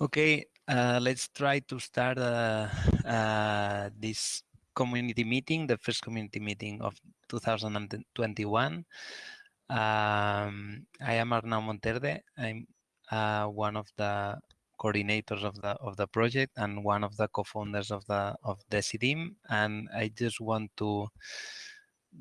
Okay, uh, let's try to start uh, uh, this community meeting, the first community meeting of 2021. Um, I am Arnau Monterde. I'm uh, one of the coordinators of the of the project and one of the co-founders of the of Decidim. And I just want to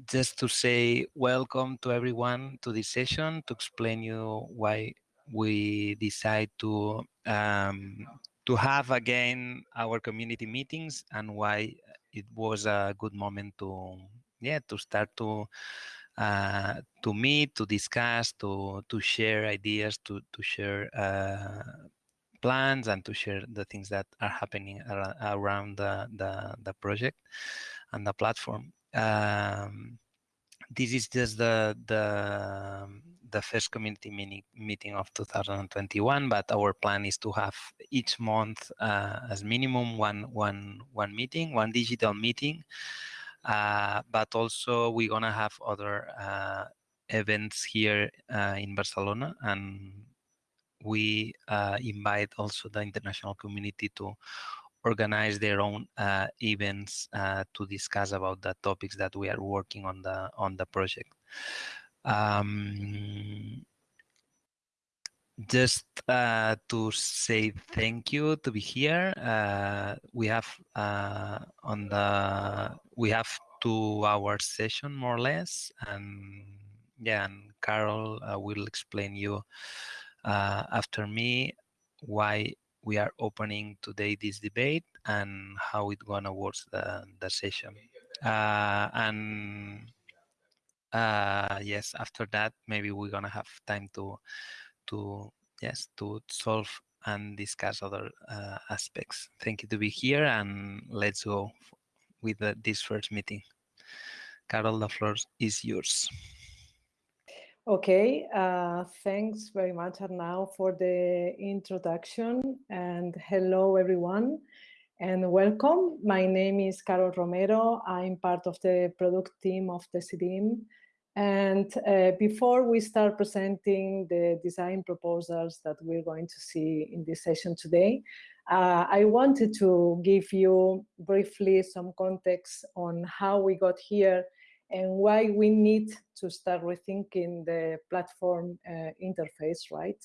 just to say welcome to everyone to this session to explain you why we decide to um, to have again our community meetings and why it was a good moment to yeah to start to uh, to meet to discuss to to share ideas to to share uh, plans and to share the things that are happening around the the, the project and the platform. Um, this is just the the the first community mini meeting of 2021 but our plan is to have each month uh, as minimum one one one meeting one digital meeting uh, but also we're gonna have other uh, events here uh, in barcelona and we uh, invite also the international community to organize their own uh, events uh, to discuss about the topics that we are working on the on the project. Um, just uh, to say thank you to be here. Uh, we have uh, on the we have two hour session more or less, and yeah, and Carol uh, will explain you after me why we are opening today this debate and how it gonna work the, the session. Uh, and uh, yes, after that, maybe we're gonna have time to, to yes, to solve and discuss other uh, aspects. Thank you to be here and let's go with the, this first meeting. Carol, the floor is yours. Okay, uh, thanks very much, Arnau, for the introduction. And hello, everyone, and welcome. My name is Carol Romero. I'm part of the product team of Decidim. And uh, before we start presenting the design proposals that we're going to see in this session today, uh, I wanted to give you briefly some context on how we got here and why we need to start rethinking the platform uh, interface, right?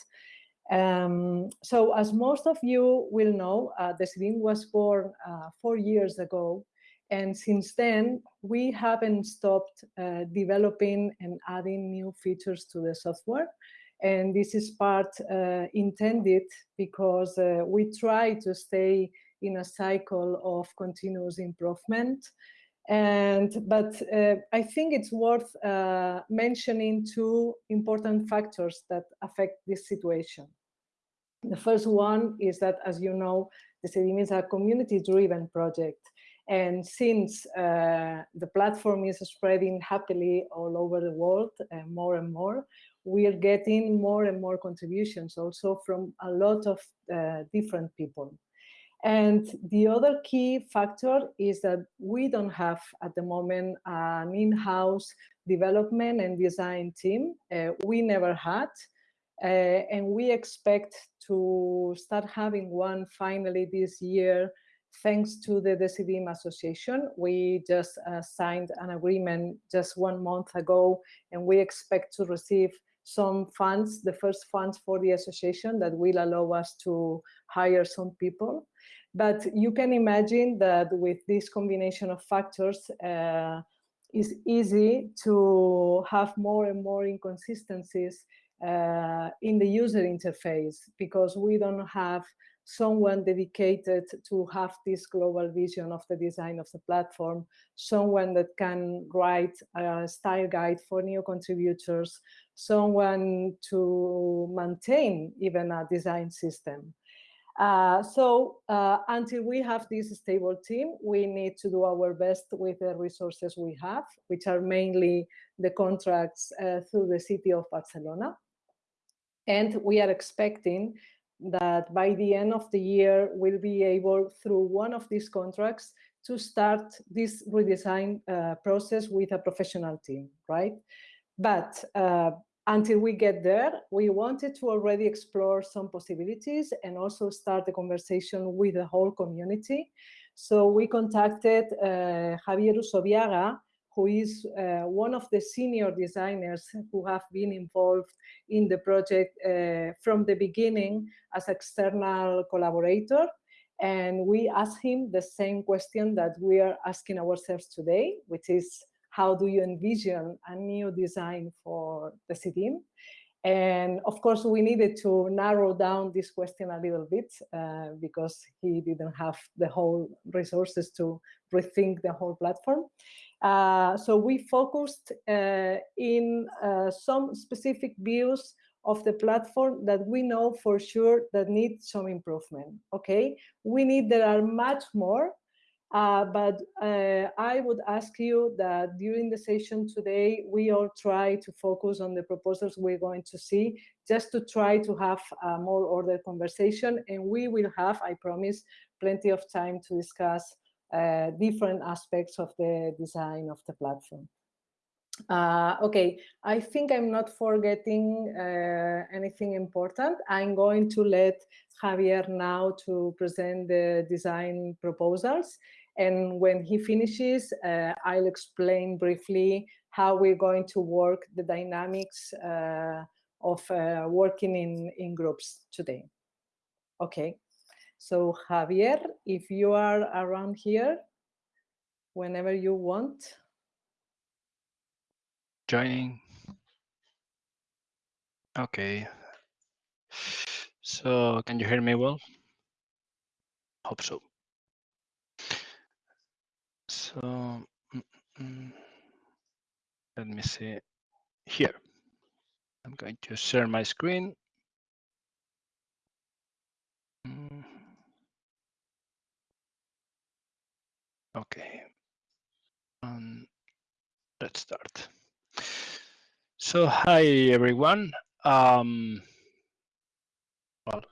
Um, so as most of you will know, uh, Decidim was born uh, four years ago. And since then, we haven't stopped uh, developing and adding new features to the software. And this is part uh, intended because uh, we try to stay in a cycle of continuous improvement and but uh, I think it's worth uh, mentioning two important factors that affect this situation. The first one is that, as you know, Decidim is a community-driven project. And since uh, the platform is spreading happily all over the world, uh, more and more, we are getting more and more contributions also from a lot of uh, different people. And the other key factor is that we don't have at the moment an in-house development and design team. Uh, we never had. Uh, and we expect to start having one finally this year thanks to the Decidim Association. We just uh, signed an agreement just one month ago, and we expect to receive some funds, the first funds for the association that will allow us to hire some people. But you can imagine that with this combination of factors, uh, it's easy to have more and more inconsistencies uh, in the user interface because we don't have someone dedicated to have this global vision of the design of the platform, someone that can write a style guide for new contributors, someone to maintain even a design system. Uh, so uh, until we have this stable team, we need to do our best with the resources we have, which are mainly the contracts uh, through the city of Barcelona. And we are expecting that by the end of the year, we'll be able, through one of these contracts, to start this redesign uh, process with a professional team, right? But uh, until we get there, we wanted to already explore some possibilities and also start the conversation with the whole community. So we contacted uh, Javier Usobiaga, who is uh, one of the senior designers who have been involved in the project uh, from the beginning as external collaborator. And we asked him the same question that we are asking ourselves today, which is how do you envision a new design for Decidim? And of course, we needed to narrow down this question a little bit uh, because he didn't have the whole resources to rethink the whole platform. Uh, so we focused uh, in uh, some specific views of the platform that we know for sure that need some improvement. Okay, we need there are much more uh, but uh, I would ask you that during the session today, we all try to focus on the proposals we're going to see, just to try to have a more ordered conversation. And we will have, I promise, plenty of time to discuss uh, different aspects of the design of the platform. Uh, okay, I think I'm not forgetting uh, anything important. I'm going to let Javier now to present the design proposals. And when he finishes, uh, I'll explain briefly how we're going to work the dynamics uh, of uh, working in, in groups today. Okay, so Javier, if you are around here, whenever you want. Joining. Okay. So can you hear me well? Hope so. So mm, mm, let me see here. I'm going to share my screen. Mm. Okay. Um, let's start. So hi everyone. Um, well,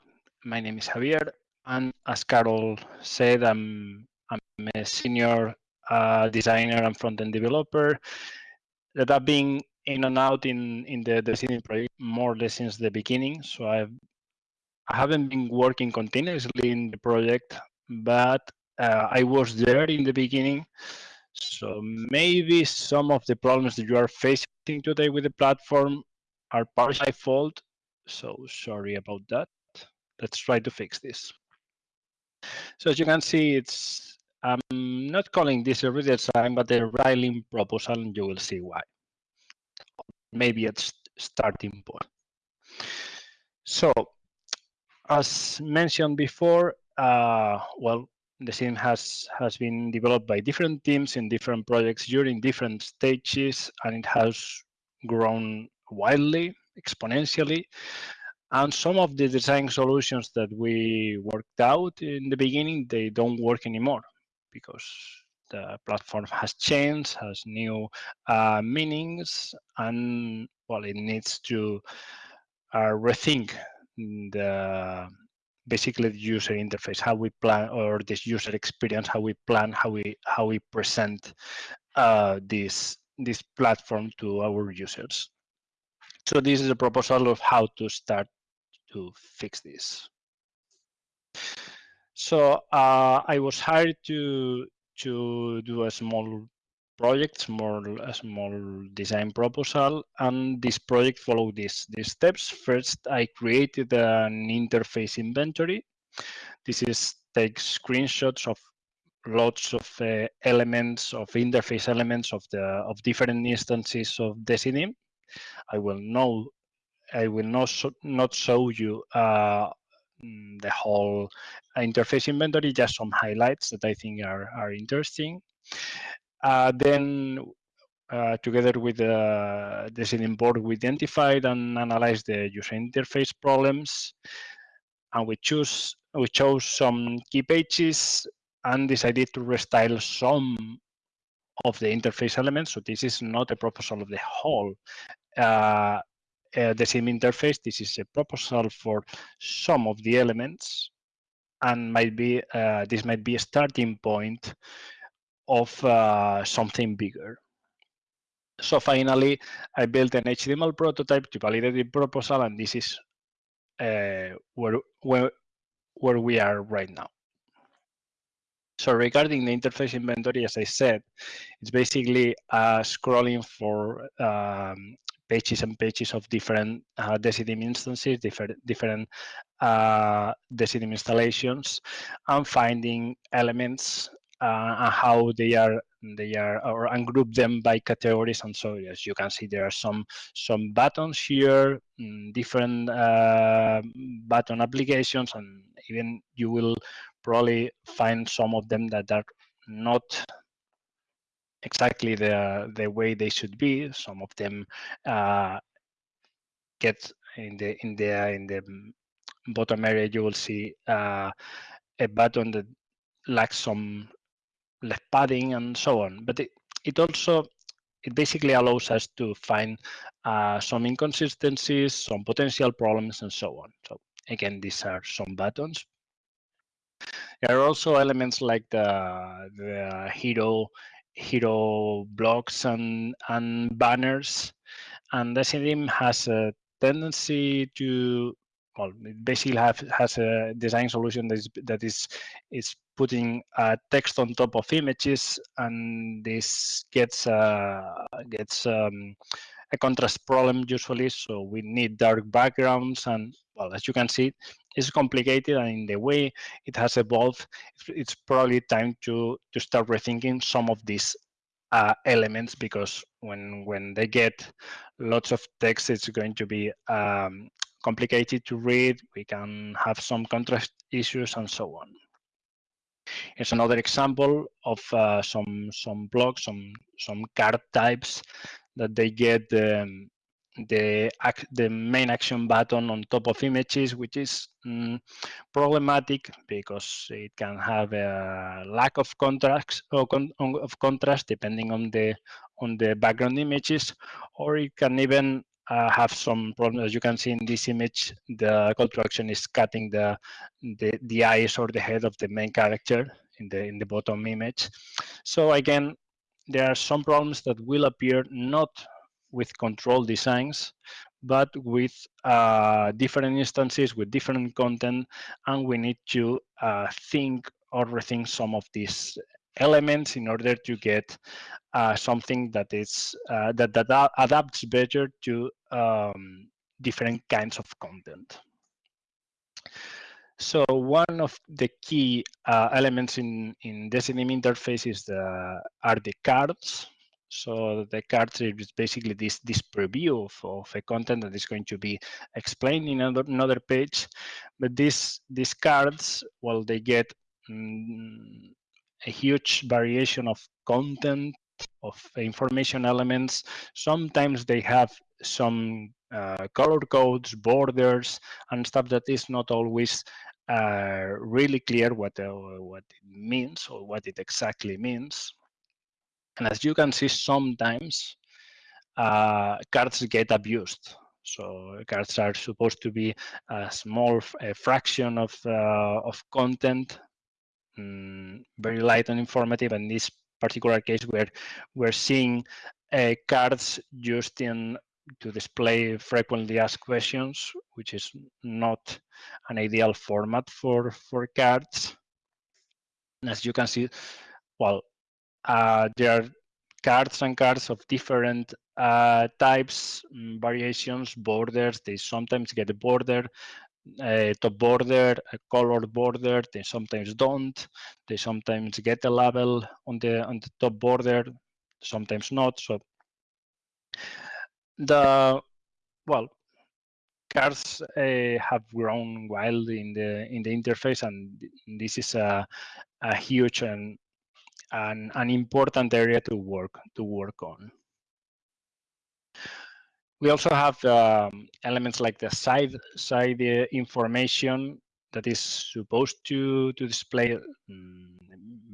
my name is Javier, and as Carol said, I'm I'm a senior uh, designer and front-end developer that I've been in and out in in the the project more or less since the beginning. So I've I haven't been working continuously in the project, but uh, I was there in the beginning. So maybe some of the problems that you are facing today with the platform are partially fault. So sorry about that. Let's try to fix this. So as you can see, it's I'm not calling this a redesign, but a restyling proposal, and you will see why. Maybe it's starting point. So, as mentioned before, uh, well, Decidim has has been developed by different teams in different projects during different stages, and it has grown wildly, exponentially. And some of the design solutions that we worked out in the beginning, they don't work anymore because the platform has changed, has new uh, meanings, and well, it needs to uh, rethink the basically the user interface, how we plan or this user experience, how we plan, how we how we present uh, this this platform to our users. So this is a proposal of how to start to fix this. So uh, I was hired to to do a small project, small a small design proposal, and this project followed these these steps. First, I created an interface inventory. This is take screenshots of lots of uh, elements of interface elements of the of different instances of Decidim. I will know I will not not show you uh, the whole interface inventory, just some highlights that I think are, are interesting. Uh, then uh, together with the Decidim board, we identified and analyzed the user interface problems, and we choose we chose some key pages and decided to restyle some of the interface elements. So this is not a proposal of the whole uh, uh, same interface. This is a proposal for some of the elements and might be uh, this might be a starting point of uh, something bigger. So finally, I built an HTML prototype to validate the proposal, and this is uh, where, where, where we are right now. So regarding the interface inventory, as I said, it's basically uh, scrolling for um, pages and pages of different uh, Decidim instances, different different uh, Decidim installations, and finding elements uh, and how they are they are or ungroup them by categories and so as you can see there are some some buttons here mm, different uh, button applications and even you will probably find some of them that are not exactly the the way they should be. Some of them uh, get in the in the in the bottom area. You will see uh, a button that lacks some left padding and so on. But it, it also it basically allows us to find uh, some inconsistencies, some potential problems, and so on. So again, these are some buttons. There are also elements like the the hero hero blocks and, and banners. And Decidim has a tendency to, well, basically have, has a design solution that is, that is, is putting text on top of images, and this gets uh, gets um, a contrast problem usually. So we need dark backgrounds, and well, as you can see, it's complicated, and in the way it has evolved, it's probably time to to start rethinking some of these uh, elements because when when they get lots of text, it's going to be um, complicated to read. We can have some contrast issues and so on. Here's another example of uh, some some blocks, some some card types that they get um, the the main action button on top of images, which is mm, problematic because it can have a lack of contrast or con of contrast depending on the on the background images, or it can even uh, have some problems. As you can see in this image, the call action is cutting the, the the eyes or the head of the main character in the in the bottom image. So again, there are some problems that will appear not with control designs, but with uh, different instances with different content, and we need to uh, think or rethink some of these elements in order to get uh, something that is uh, that that adapts better to um, different kinds of content. So one of the key uh, elements in in Decidim interface is the are the cards. So the cards is basically this this preview of, of a content that is going to be explained in another, another page. But these these cards, well, they get mm, a huge variation of content of information elements. Sometimes they have some uh, color codes, borders, and stuff that is not always uh, really clear what uh, what it means or what it exactly means. And as you can see, sometimes uh, cards get abused. So cards are supposed to be a small a fraction of uh, of content, mm, very light and informative. In this particular case, where we're seeing uh, cards used in to display frequently asked questions, which is not an ideal format for for cards. And as you can see, well, uh, there are cards and cards of different uh, types, mm, variations, borders. They sometimes get a border, a top border, a colored border. They sometimes don't. They sometimes get a label on the on the top border, sometimes not. So the well cards uh, have grown wild in the in the interface and this is a, a huge and an, an important area to work to work on. We also have um, elements like the side side uh, information that is supposed to to display um,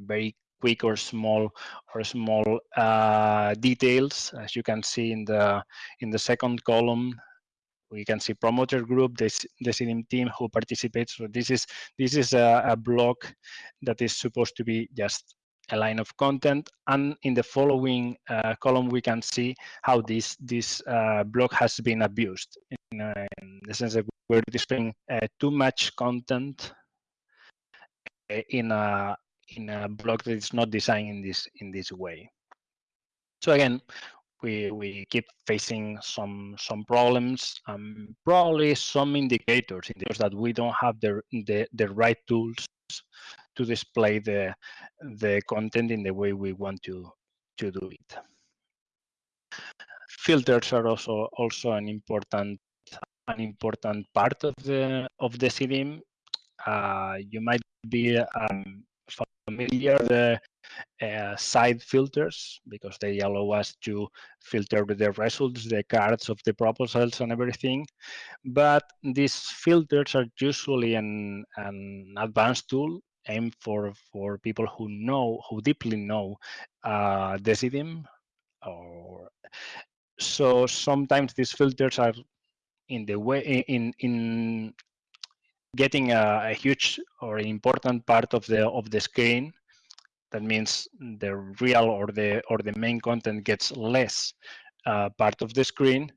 very quick or small or small uh, details, as you can see in the in the second column. We can see promoter group, the Decidim team who participates. So this is this is a, a block that is supposed to be just a line of content. And in the following uh, column, we can see how this this uh, block has been abused. In, uh, in, the sense that we're displaying uh, too much content uh, in a in a block that is not designed in this in this way. So again, we we keep facing some some problems and probably some indicators that we don't have the the, the right tools to display the the content in the way we want to to do it. Filters are also also an important an important part of the of Decidim. Uh, you might be um, familiar the uh, side filters because they allow us to filter the results, the cards of the proposals and everything. But these filters are usually an, an advanced tool aimed for, for people who know, who deeply know uh, Decidim. Or, so sometimes these filters are in the way in in getting a, a, huge or important part of the of the screen that means the real or the or the main content gets less uh, part of the screen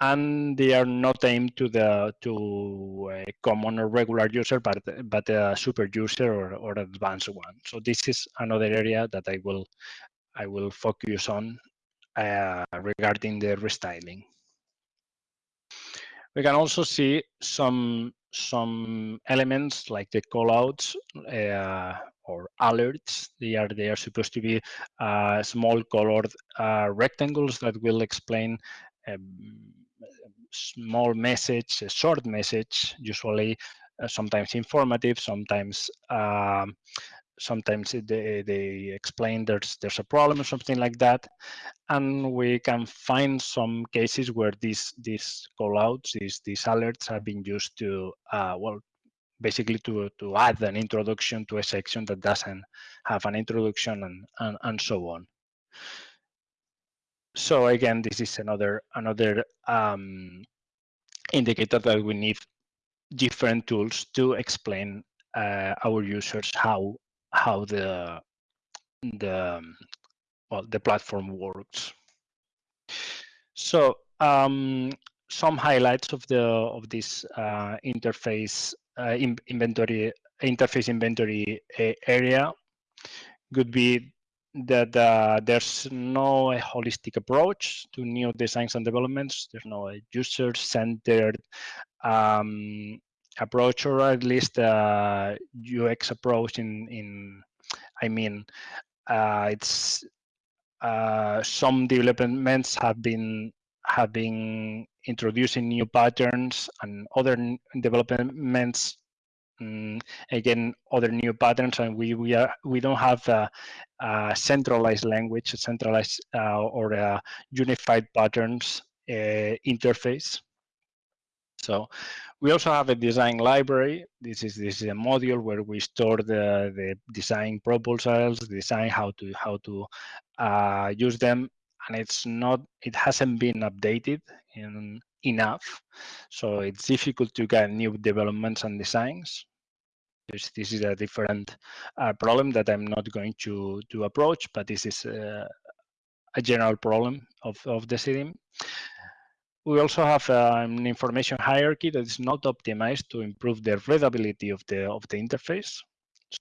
and they are not aimed to the to a common or regular user but but a super user or, or advanced one. So this is another area that i will i will focus on uh, regarding the restyling. We can also see some some elements like the callouts uh, or alerts. They are they are supposed to be uh, small colored uh, rectangles that will explain a small message, a short message, usually uh, sometimes informative, sometimes um, sometimes they, they explain there's there's a problem or something like that and we can find some cases where these these callouts these these alerts have been used to uh, well basically to to add an introduction to a section that doesn't have an introduction and and, and so on so again this is another another um, indicator that we need different tools to explain uh, our users how how the the well the platform works. So um, some highlights of the of this uh, interface in, inventory interface inventory uh, area could be that uh, there's no holistic approach to new designs and developments. There's no user-centered um, approach or at least uh, UX approach in in I mean uh, it's uh, some developments have been have been introducing new patterns and other developments um, again other new patterns and we we are we don't have a, a centralized language a centralized uh, or a unified patterns uh, interface so we also have a design library. This is this is a module where we store the the design proposals, design how to how to uh, use them, and it's not it hasn't been updated in, enough, so it's difficult to get new developments and designs. This this is a different uh, problem that I'm not going to to approach, but this is uh, a general problem of of Decidim. We also have uh, an information hierarchy that is not optimized to improve the readability of the of the interface.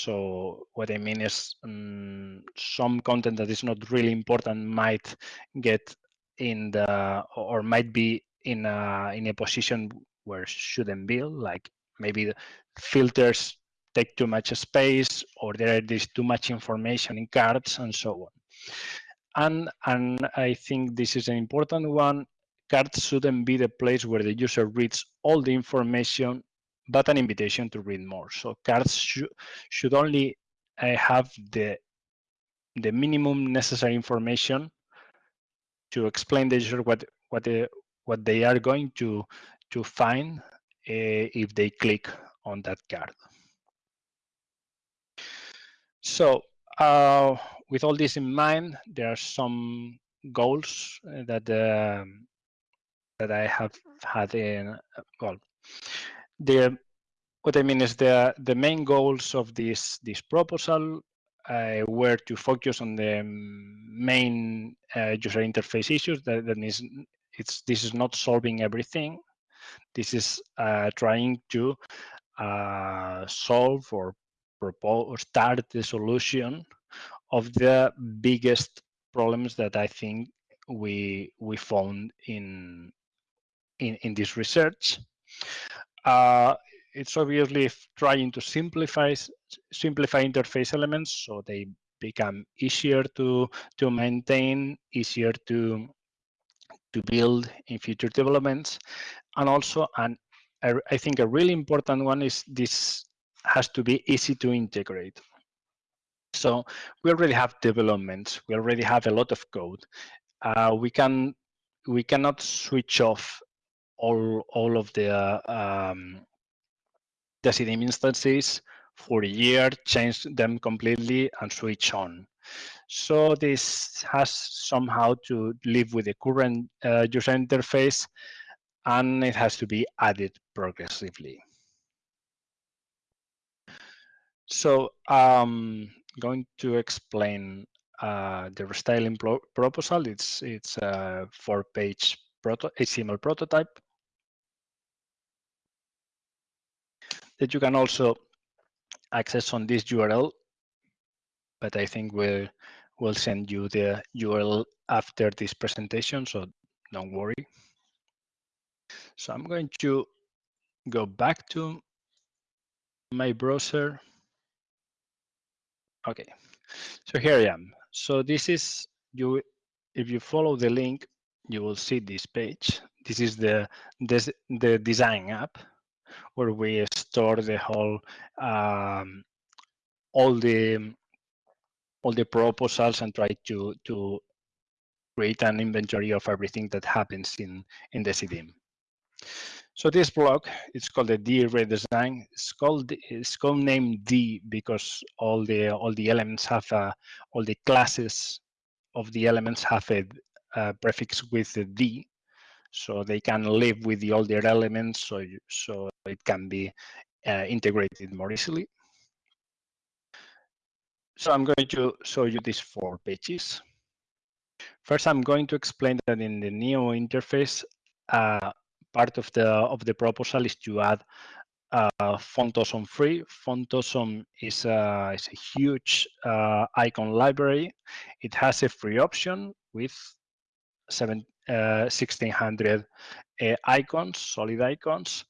So what I mean is um, some content that is not really important might get in the or might be in a in a position where shouldn't be, like maybe the filters take too much space or there is too much information in cards and so on. And and I think this is an important one cards shouldn't be the place where the user reads all the information, but an invitation to read more. So cards sh should only uh, have the the minimum necessary information to explain the user what what they, what they are going to to find uh, if they click on that card. So uh, with all this in mind, there are some goals uh, that um, that I have had in well, the what I mean is the the main goals of this this proposal uh, were to focus on the main uh, user interface issues. That, that means it's this is not solving everything. This is uh, trying to uh, solve or propose or start the solution of the biggest problems that I think we we found in in, in this research. Uh, it's obviously trying to simplify simplify interface elements so they become easier to to maintain, easier to to build in future developments, and also and I think a really important one is this has to be easy to integrate. So we already have developments. We already have a lot of code. Uh, we can we cannot switch off all all of the um, Decidim instances for a year, change them completely, and switch on. So this has somehow to live with the current uh, user interface, and it has to be added progressively. So um, going to explain uh, the restyling proposal. It's it's a four-page proto HTML prototype that you can also access on this URL, but I think we'll, we'll send you the URL after this presentation, so don't worry. So I'm going to go back to my browser. Okay, so here I am. So this is you. If you follow the link, you will see this page. This is the this, the design app where we store the whole um, all the all the proposals and try to to create an inventory of everything that happens in in Decidim. So this block it's called the D redesign. It's called it's called name D because all the all the elements have a, all the classes of the elements have a, a prefix with the D so they can live with the older elements so so it can be uh, integrated more easily so i'm going to show you these four pages first i'm going to explain that in the neo interface uh, part of the of the proposal is to add uh, Font Awesome free. Font Awesome is a, is a huge uh, icon library. It has a free option with seven, 1600 uh, uh, icons, solid icons,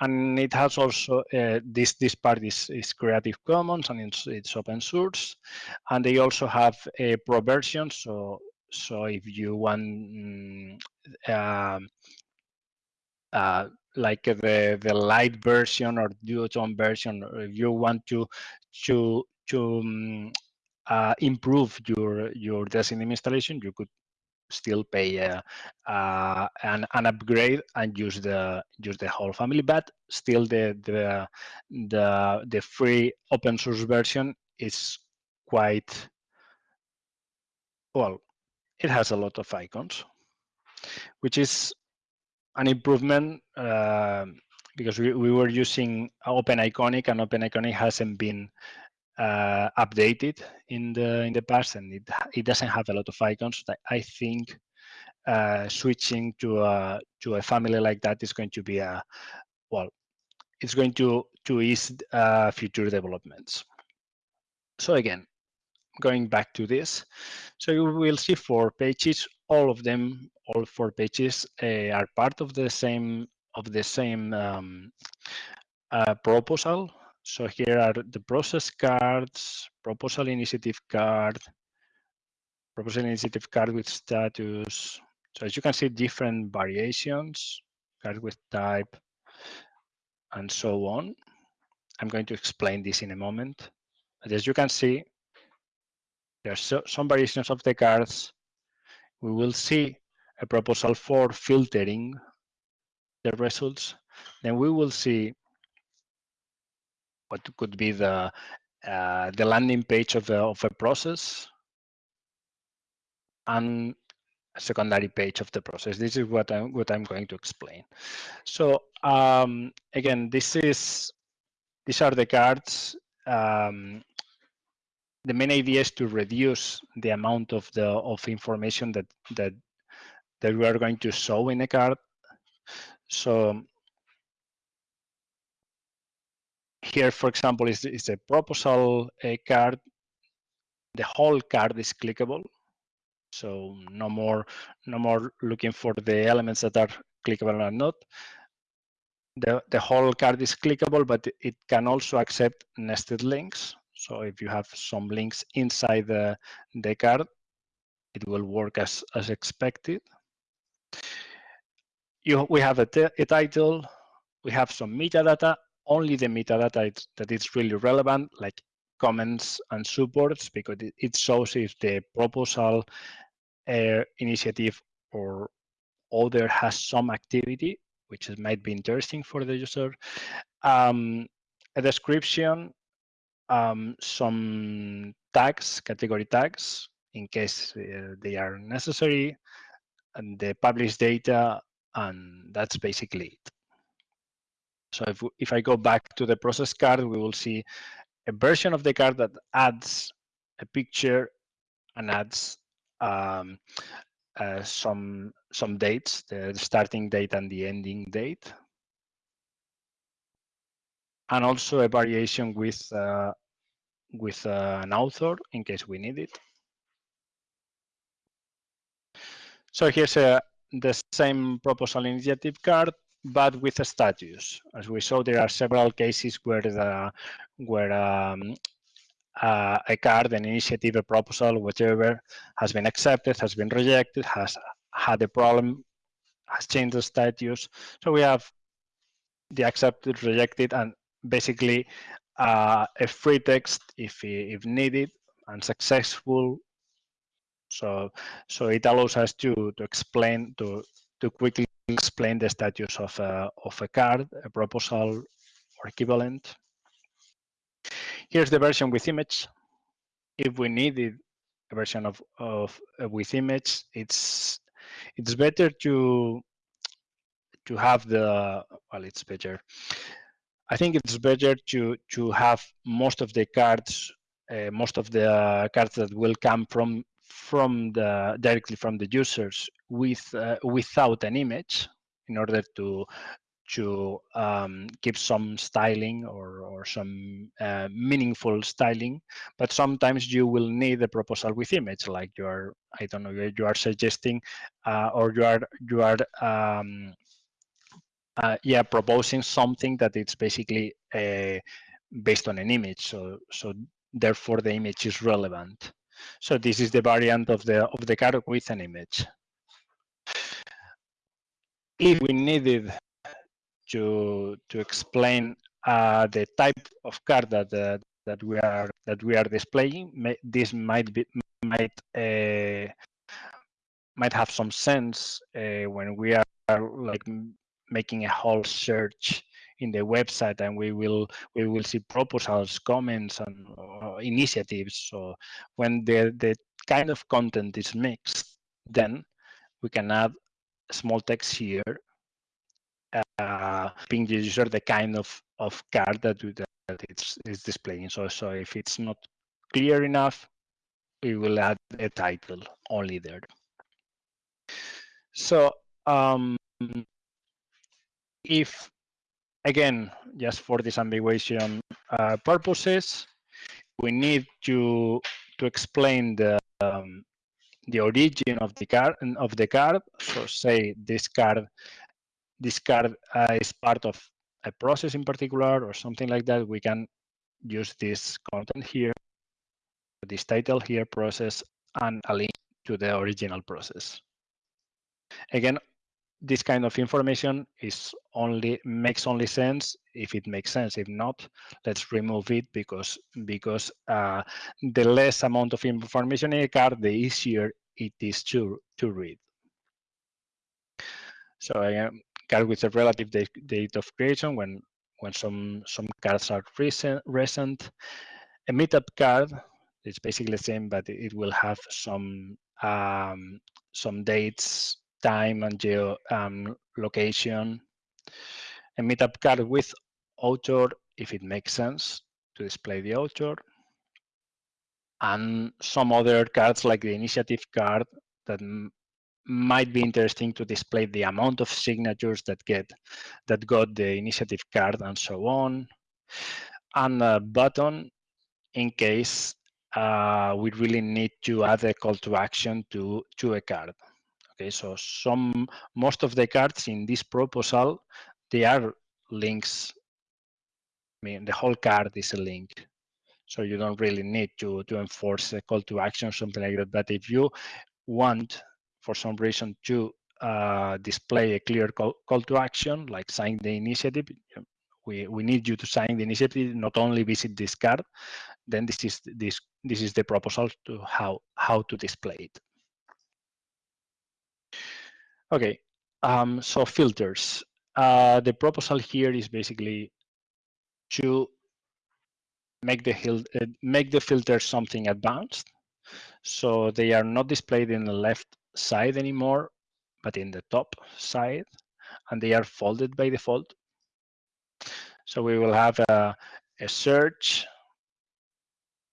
and it has also uh, this this part is, is Creative Commons and it's, it's open source, and they also have a pro version. So so if you want mm, um, uh, like the the light version or duotone version, if you want to to to um, uh, improve your your Decidim installation, you could still pay uh, uh, an, an upgrade and use the use the whole family but still the the the the free open source version is quite well it has a lot of icons which is an improvement uh, because we, we were using open iconic and open iconic hasn't been uh, updated in the in the past, and it it doesn't have a lot of icons. I think uh, switching to a to a family like that is going to be a well, it's going to to ease uh, future developments. So again, going back to this, so you will see four pages. All of them, all four pages, uh, are part of the same of the same um, uh, proposal so here are the process cards, proposal initiative card, proposal initiative card with status. So as you can see, different variations, card with type, and so on. I'm going to explain this in a moment. But as you can see, there's so, some variations of the cards. We will see a proposal for filtering the results. Then we will see what could be the uh, the landing page of a, of a process and a secondary page of the process. This is what I'm what I'm going to explain. So um, again, this is these are the cards um, the main idea is to reduce the amount of the of information that that that we are going to show in a card. So here, for example, is, is a proposal a card. The whole card is clickable. So no more, no more looking for the elements that are clickable or not. The, the whole card is clickable, but it can also accept nested links. So if you have some links inside the, the card, it will work as, as expected. You, we have a, a title, we have some metadata, only the metadata that is really relevant, like comments and supports, because it, it shows if the proposal uh, initiative or other has some activity, which might be interesting for the user. Um, a description, um, some tags, category tags, in case uh, they are necessary, and the published data, and that's basically it. So if, if I go back to the process card, we will see a version of the card that adds a picture and adds um, uh, some some dates, the starting date and the ending date, and also a variation with uh, with uh, an author in case we need it. So here's a, the same proposal initiative card, but with a status. As we saw, there are several cases where the where um, uh, a card, an initiative, a proposal, whatever, has been accepted, has been rejected, has had a problem, has changed the status. So we have the accepted, rejected, and basically uh, a free text if if needed and successful. So so it allows us to to explain to to quickly explain the status of a of a card, a proposal, or equivalent. Here's the version with image. If we needed a version of, of uh, with image, it's it's better to to have the well, it's better. I think it's better to to have most of the cards, uh, most of the cards that will come from from the directly from the users with uh, without an image in order to to um, give some styling or, or some uh, meaningful styling, but sometimes you will need a proposal with image, like you are, I don't know, you are suggesting, uh, or you are you are um, uh, yeah proposing something that it's basically uh, based on an image. So so therefore the image is relevant. So this is the variant of the of the card with an image. If we needed to to explain uh, the type of card that uh, that we are that we are displaying. This might be might uh, might have some sense uh, when we are like making a whole search in the website and we will we will see proposals comments and uh, initiatives so when the the kind of content is mixed then we can add small text here uh, ping the user the kind of, of card that, that it's, it's displaying. So, so if it's not clear enough, we will add a title only there. So um, if, again, just for disambiguation uh, purposes, we need to to explain the the origin of the card of the card. So say this card this card uh, is part of a process in particular or something like that, we can use this content here, this title here, process, and a link to the original process. Again, this kind of information is only makes only sense if it makes sense. If not, let's remove it because because uh, the less amount of information in a card, the easier it is to to read. So i am card with a relative date, date of creation when when some some cards are recent recent a meetup card it's basically the same but it will have some um, some dates time and geo um, location. A meetup card with author if it makes sense to display the author and some other cards like the initiative card that might be interesting to display the amount of signatures that get that got the initiative card and so on. And a button in case uh, we really need to add a call to action to to a card okay so some most of the cards in this proposal they are links. I mean the whole card is a link. So you don't really need to to enforce a call to action or something like that. But if you want for some reason to uh, display a clear call, call to action, like sign the initiative, we, we need you to sign the initiative, not only visit this card, then this is this this is the proposal to how how to display it. Okay, um, so filters. Uh, the proposal here is basically to make the uh, make the filter something advanced. So they are not displayed in the left side anymore, but in the top side, and they are folded by default. So we will have a, a search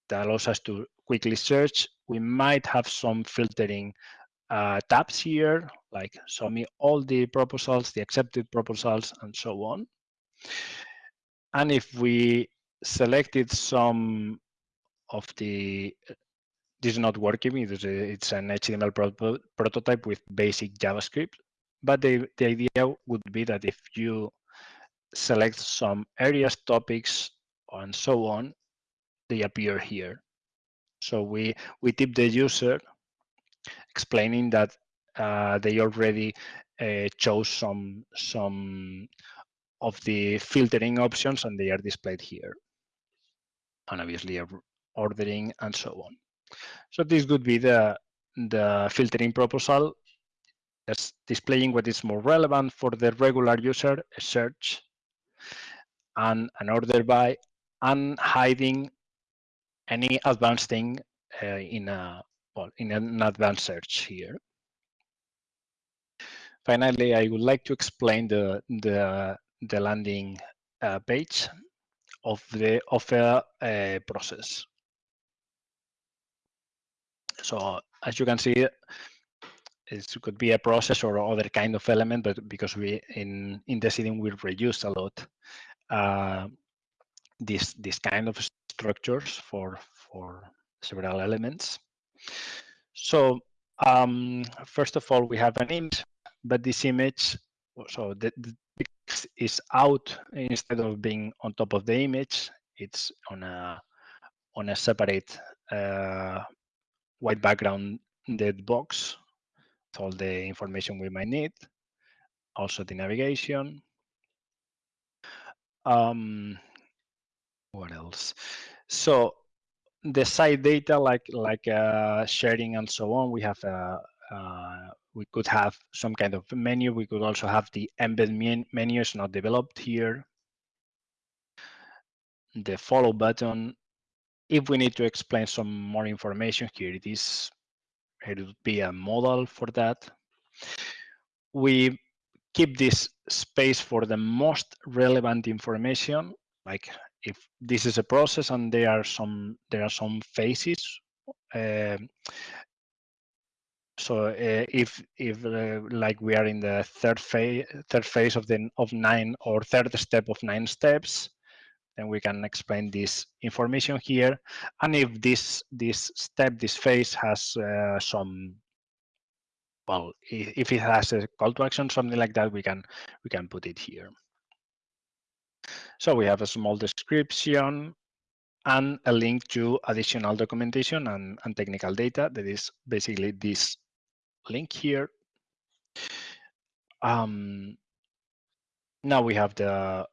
that allows us to quickly search. We might have some filtering uh, tabs here, like show me all the proposals, the accepted proposals, and so on. And if we selected some of the this is not working it's an HTML pro prototype with basic JavaScript. But the, the idea would be that if you select some areas, topics, and so on, they appear here. So we, we tip the user explaining that uh, they already uh, chose some, some of the filtering options and they are displayed here. And obviously ordering and so on. So this would be the, the filtering proposal that's displaying what is more relevant for the regular user, a search, and an order by, and hiding any advanced thing uh, in a well, in an advanced search here. Finally, I would like to explain the the the landing uh, page of the offer a process. So as you can see, it could be a process or other kind of element, but because we in in Decidim we reuse a lot uh, this this kind of structures for for several elements. So um, first of all, we have an image, but this image, so the, the text is out instead of being on top of the image. It's on a on a separate uh, white background dead box with all the information we might need. Also the navigation. Um, what else? So the site data like like uh, sharing and so on, we have uh, uh, we could have some kind of menu. We could also have the embed menu is not developed here. The follow button if we need to explain some more information, here it is. It would be a modal for that. We keep this space for the most relevant information, like if this is a process and there are some there are some phases. Uh, so uh, if if uh, like we are in the third phase third phase of the of nine or third step of nine steps, then we can explain this information here. And if this this step, this phase has uh, some, well, if it has a call to action, something like that, we can we can put it here. So we have a small description and a link to additional documentation and, and technical data. That is basically this link here. Um, now we have the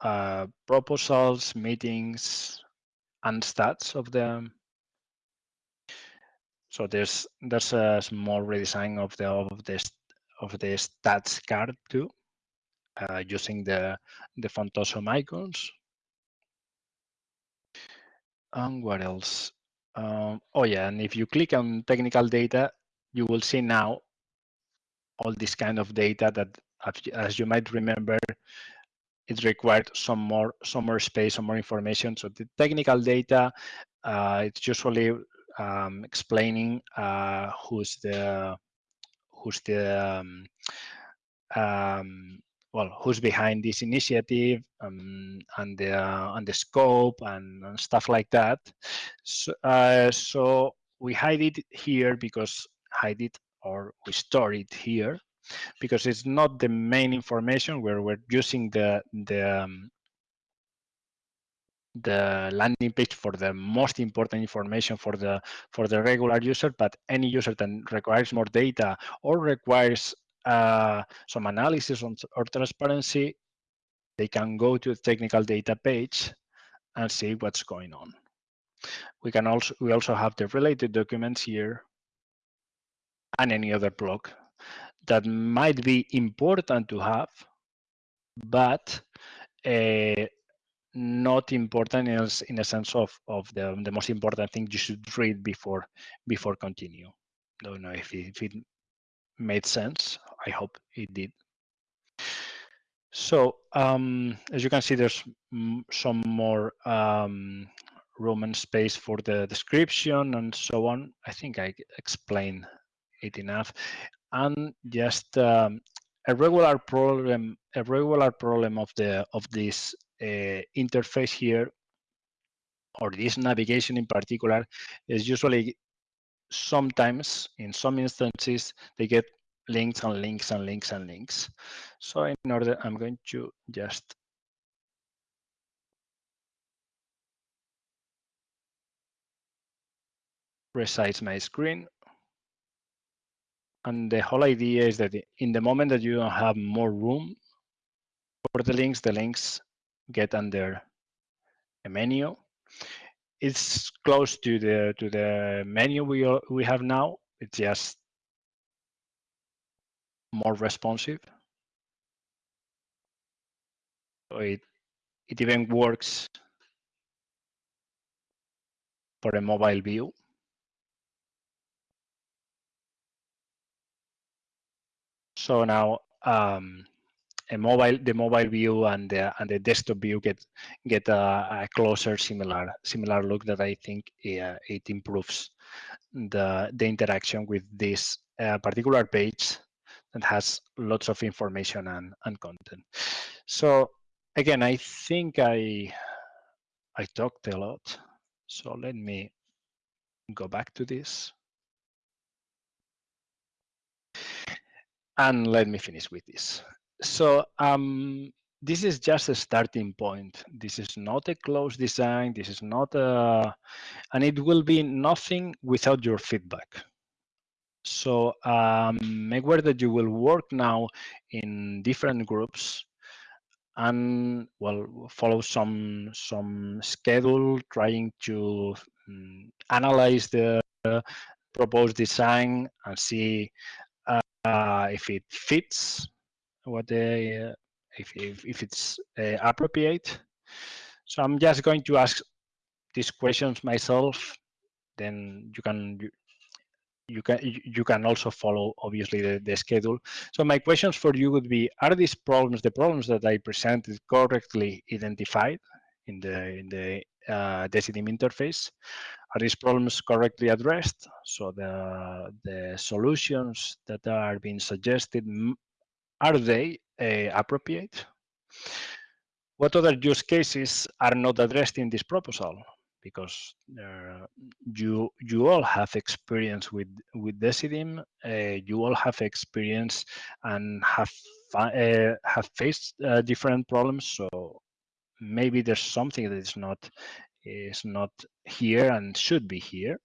uh, proposals, meetings, and stats of them. So there's there's a small redesign of the of the of the stats card too, uh, using the the awesome icons. And what else? Um, oh yeah, and if you click on technical data, you will see now all this kind of data that, as you might remember, it required some more some more space, some more information. So the technical data, uh, it's usually um, explaining uh, who's the who's the um, um, well who's behind this initiative um, and the uh, and the scope and, and stuff like that. So, uh, so we hide it here because hide it or we store it here because it's not the main information. Where we're using the the um, the landing page for the most important information for the for the regular user but any user that requires more data or requires uh, some analysis on, or transparency they can go to the technical data page and see what's going on. We can also we also have the related documents here and any other block that might be important to have but uh, not important in a, sense of of the the most important thing you should read before before continue. Don't know if it, if it made sense. I hope it did. So um, as you can see, there's some more um, room and space for the description and so on. I think I explained it enough. And just um, a regular problem, a regular problem of the of this uh, interface here, or this navigation in particular, is usually sometimes in some instances they get links and links and links and links. So in order, I'm going to just resize my screen. And the whole idea is that in the moment that you don't have more room for the links, the links get under a menu. It's close to the to the menu we we have now. It's just more responsive. So it it even works for a mobile view. So now um, a mobile the mobile view and the and the desktop view get get a, a closer similar similar look that I think uh, it improves the the interaction with this uh, particular page that has lots of information and, and content. So again, I think I I talked a lot. So let me go back to this. And let me finish with this so um, this is just a starting point. This is not a closed design. This is not a, and it will be nothing without your feedback. So um, make aware that you will work now in different groups and well follow some some schedule trying to um, analyze the uh, proposed design and see uh, if it fits what they uh, if, if, if it's uh, appropriate. So I'm just going to ask these questions myself. Then you can you, you can you can also follow obviously the, the schedule. So my questions for you would be: Are these problems the problems that I presented correctly identified in the in the uh, Decidim interface? Are these problems correctly addressed? So the the solutions that are being suggested are they uh, appropriate? What other use cases are not addressed in this proposal? Because uh, you you all have experience with with Decidim, uh, you all have experience and have uh, have faced uh, different problems. So maybe there's something that is not is not here and should be here.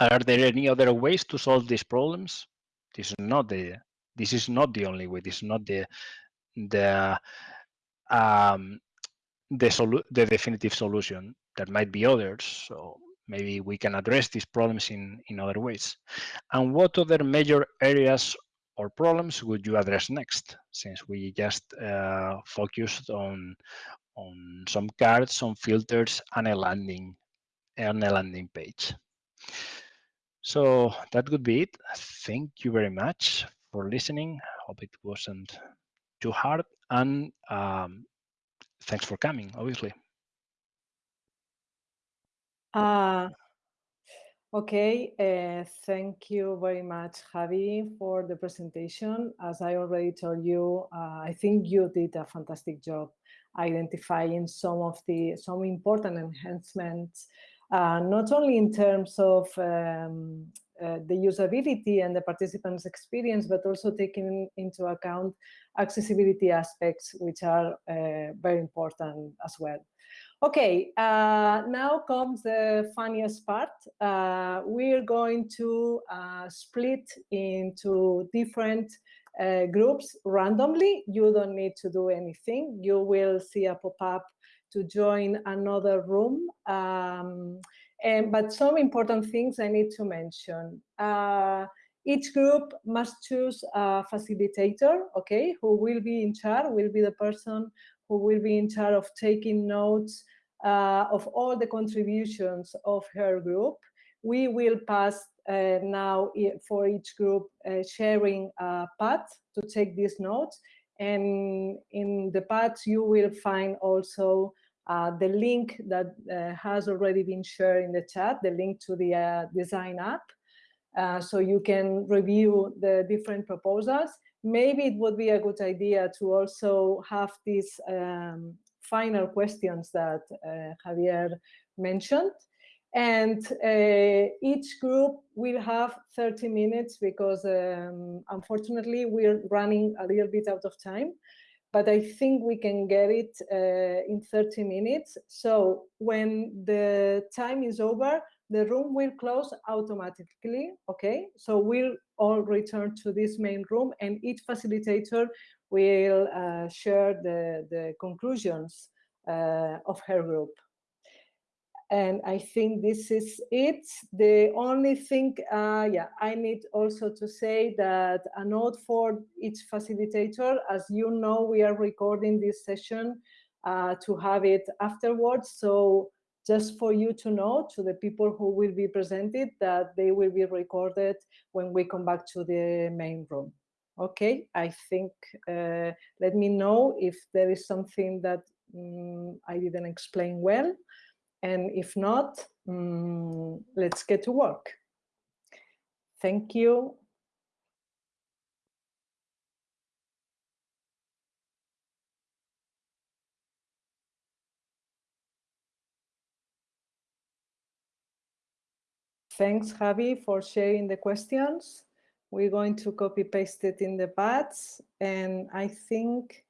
Are there any other ways to solve these problems? This is not the this is not the only way. This is not the the um, the solu the definitive solution. There might be others. So maybe we can address these problems in in other ways. And what other major areas or problems would you address next? Since we just uh, focused on on some cards, some filters, and a landing and a landing page. So that would be it. Thank you very much for listening. Hope it wasn't too hard. And um, thanks for coming, obviously. Uh, Okay, uh, thank you very much, Javi, for the presentation. As I already told you, uh, I think you did a fantastic job identifying some of the some important enhancements, uh, not only in terms of um, uh, the usability and the participants' experience, but also taking into account accessibility aspects, which are uh, very important as well. Okay, uh, now comes the funniest part. Uh, we're going to uh, split into different uh, groups randomly. You don't need to do anything. You will see a pop-up to join another room. Um, and, but some important things I need to mention. Uh, each group must choose a facilitator, okay, who will be in charge, will be the person who will be in charge of taking notes uh, of all the contributions of her group. We will pass uh, now for each group uh, sharing a pad to take these notes. And in the pad, you will find also uh, the link that uh, has already been shared in the chat, the link to the uh, design app. Uh, so you can review the different proposals. Maybe it would be a good idea to also have these um, final questions that Javier mentioned. And uh, each group will have 30 minutes because um, unfortunately we're running a little bit out of time, but I think we can get it uh, in 30 minutes. So when the time is over, the room will close automatically, okay? So we'll all return to this main room and each facilitator will uh, share the, the conclusions uh, of her group. And I think this is it. The only thing, uh, yeah, I need also to say that a note for each facilitator, as you know, we are recording this session uh, to have it afterwards. So just for you to know, to the people who will be presented, that they will be recorded when we come back to the main room. Okay, I think, uh, let me know if there is something that um, I didn't explain well. And if not, um, let's get to work. Thank you. Thanks, Javi, for sharing the questions. We're going to copy paste it in the pads. And I think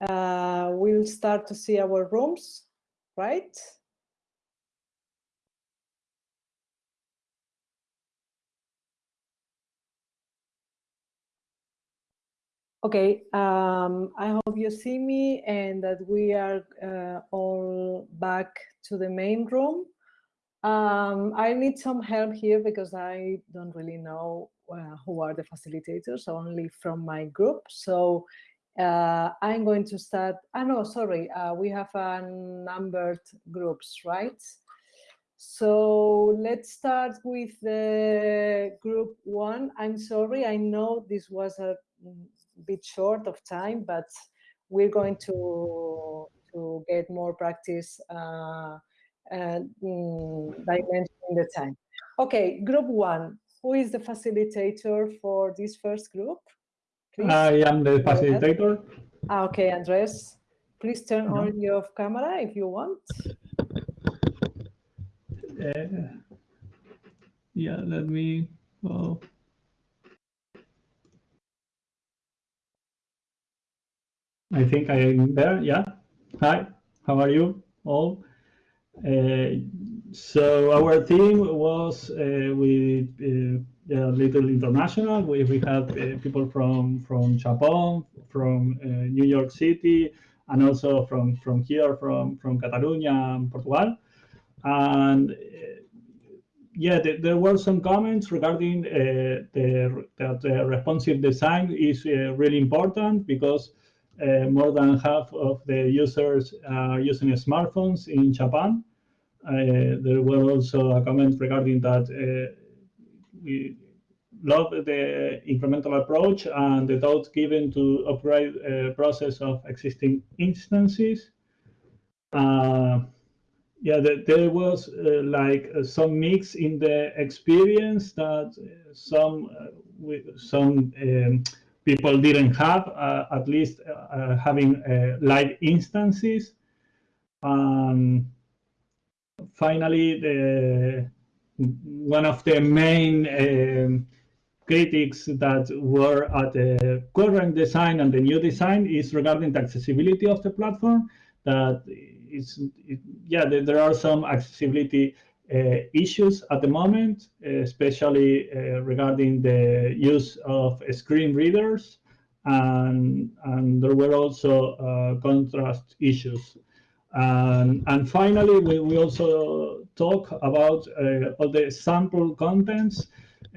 uh, we'll start to see our rooms, right? Okay, um, I hope you see me and that we are uh, all back to the main room. Um, I need some help here because I don't really know uh, who are the facilitators, only from my group. So uh, I'm going to start, ah, no, sorry, uh, we have a numbered groups, right? So let's start with the group one. I'm sorry, I know this was a bit short of time, but we're going to, to get more practice uh, and mm, dimensioning the time. Okay, group one. Who is the facilitator for this first group? Please. I am the facilitator. Ah, okay, Andres. Please turn uh on your camera if you want. Uh, yeah, let me. Oh. I think I am there. Yeah. Hi. How are you all? Uh, so our team was uh, with uh, Little International. We, we had people from from Japan, from New York City, and also from from here, from from Catalonia and Portugal. And yeah, there were some comments regarding uh, the, that the responsive design is uh, really important because uh, more than half of the users are using smartphones in Japan. Uh, there was also a comment regarding that uh, we love the incremental approach and the thought given to upgrade process of existing instances. Uh, yeah, the, there was uh, like uh, some mix in the experience that uh, some some um, people didn't have, at least having live instances. Um, finally, the one of the main um, critics that were at the current design and the new design is regarding the accessibility of the platform. That it's it, yeah, there are some accessibility uh, issues at the moment, especially uh, regarding the use of screen readers, and and there were also uh, contrast issues. And, and finally, we, we also talk about uh, all the sample contents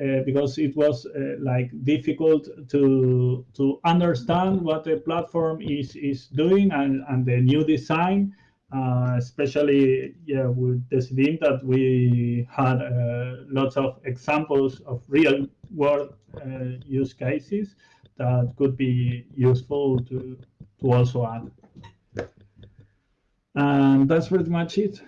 uh, because it was uh, like difficult to to understand what the platform is is doing and, and the new design uh, especially yeah, with Decidim that we had uh, lots of examples of real world uh, use cases that could be useful to, to also add. And that's pretty much it.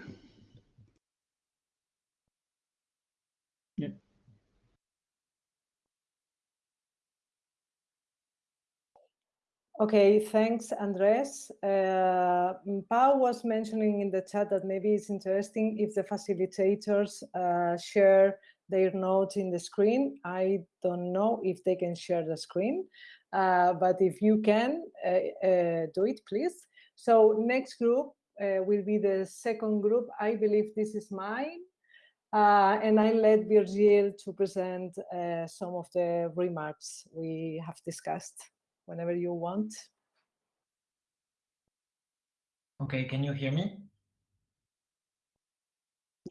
Okay, thanks, Andres. Uh, Pau was mentioning in the chat that maybe it's interesting if the facilitators uh, share their notes in the screen. I don't know if they can share the screen, uh, but if you can, uh, uh, do it, please. So next group uh, will be the second group. I believe this is mine. and I let Virgil to present some of the remarks we have discussed whenever you want. Okay, can you hear me?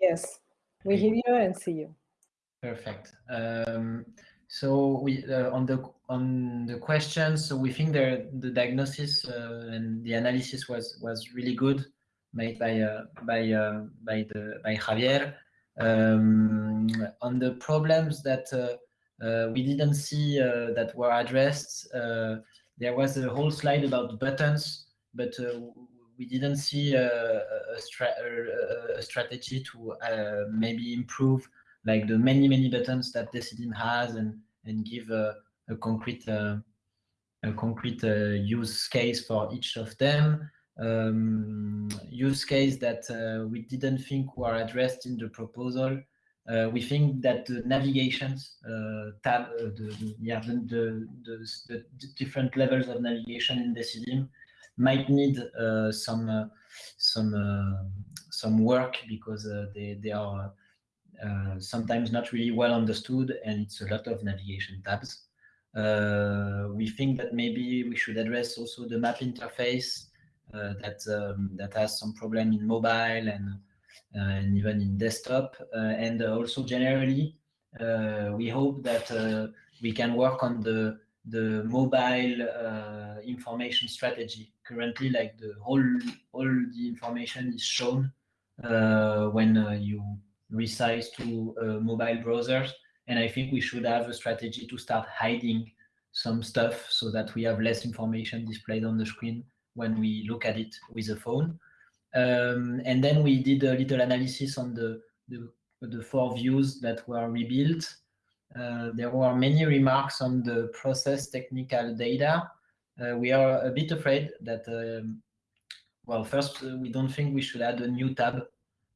Yes, we hear you and see you. Perfect. Um, so we uh, on the on the questions. So we think the the diagnosis uh, and the analysis was was really good, made by uh, by uh, by the by Javier. Um, on the problems that uh, we didn't see uh, that were addressed. Uh, there was a whole slide about buttons, but we didn't see a, stra a strategy to maybe improve like the many many buttons that Decidim has and and give a, a concrete uh, a concrete uh, use case for each of them. Um, use case that uh, we didn't think were addressed in the proposal uh, we think that the navigations uh, tab, uh, the, the, yeah, the, the, the, different levels of navigation in Decidim might need uh, some uh, some uh, some work because they they are sometimes not really well understood and it's a lot of navigation tabs. we think that maybe we should address also the map interface that um, that has some problem in mobile and and even in desktop. Uh, and also generally, uh, we hope that we can work on the the mobile uh, information strategy. Currently, like the whole all the information is shown uh, when uh, you resize to mobile browsers, and I think we should have a strategy to start hiding some stuff so that we have less information displayed on the screen when we look at it with a phone. Um, and then we did a little analysis on the, the, the four views that were rebuilt. Uh, there were many remarks on the process technical data. Uh, we are a bit afraid that, um, well, first, uh, we don't think we should add a new tab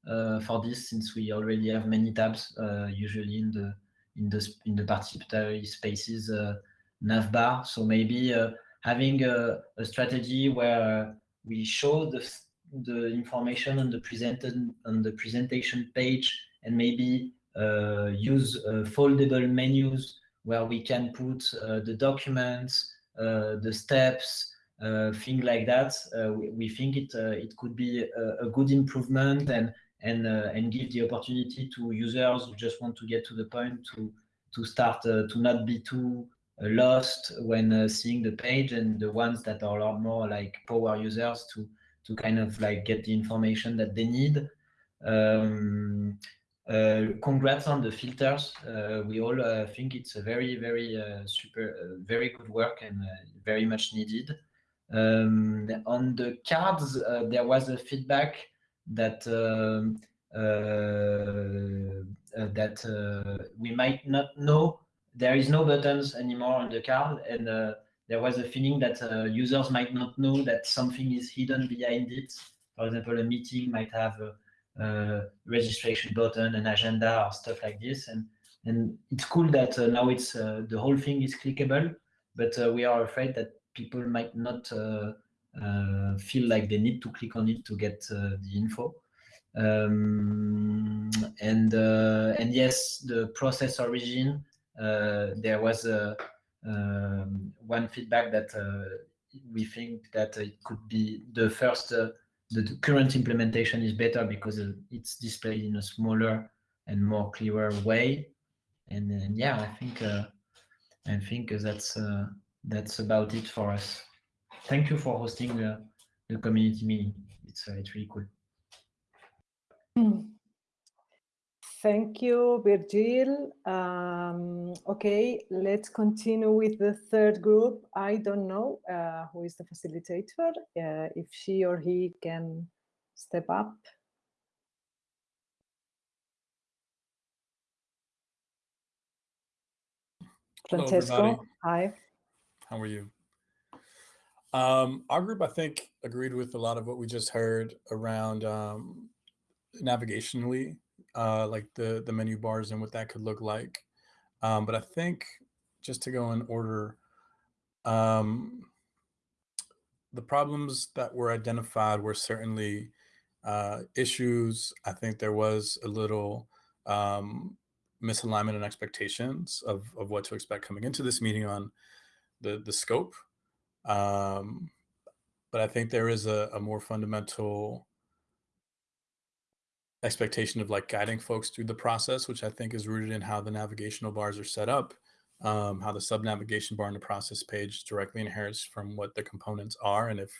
uh, for this since we already have many tabs, uh, usually in the in the in the participatory spaces uh, navbar. So maybe having a, a strategy where we show the the information on the presented on the presentation page and maybe uh, use uh, foldable menus where we can put uh, the documents, uh, the steps, uh, things like that. Uh, we, we, think it it could be a, a, good improvement and and and give the opportunity to users who just want to get to the point to to start to not be too lost when seeing the page and the ones that are a lot more like power users to to kind of like get the information that they need. Um, uh, congrats on the filters. Uh, we all uh, think it's a very, very uh, super, uh, very good work and uh, very much needed. Um, on the cards, there was a feedback that um, that we might not know there is no buttons anymore on the card and there was a feeling that users might not know that something is hidden behind it. For example, a meeting might have a, a registration button, an agenda, or stuff like this. And and it's cool that uh, now it's uh, the whole thing is clickable, but uh, we are afraid that people might not feel like they need to click on it to get the info. Um, and and yes, the process origin. there was a um, one feedback that uh, we think that it could be the first, uh, the, current implementation is better because it's displayed in a smaller and more clearer way. And, yeah, I think uh, I think that's that's about it for us. Thank you for hosting the, the community meeting. It's it's really cool. Thank you, Virgil. Um, okay, let's continue with the third group. I don't know uh, who is the facilitator, uh, if she or he can step up. Francesco, Hello, hi. How are you? Um, our group, I think, agreed with a lot of what we just heard around um, navigationally uh, like the the menu bars and what that could look like. Um, but I think just to go in order, um, the problems that were identified were certainly uh, issues. I think there was a little um, misalignment in expectations of, of what to expect coming into this meeting on the, the scope. Um, but I think there is a, a more fundamental expectation of like guiding folks through the process, which I think is rooted in how the navigational bars are set up, um, how the sub navigation bar in the process page directly inherits from what the components are, and if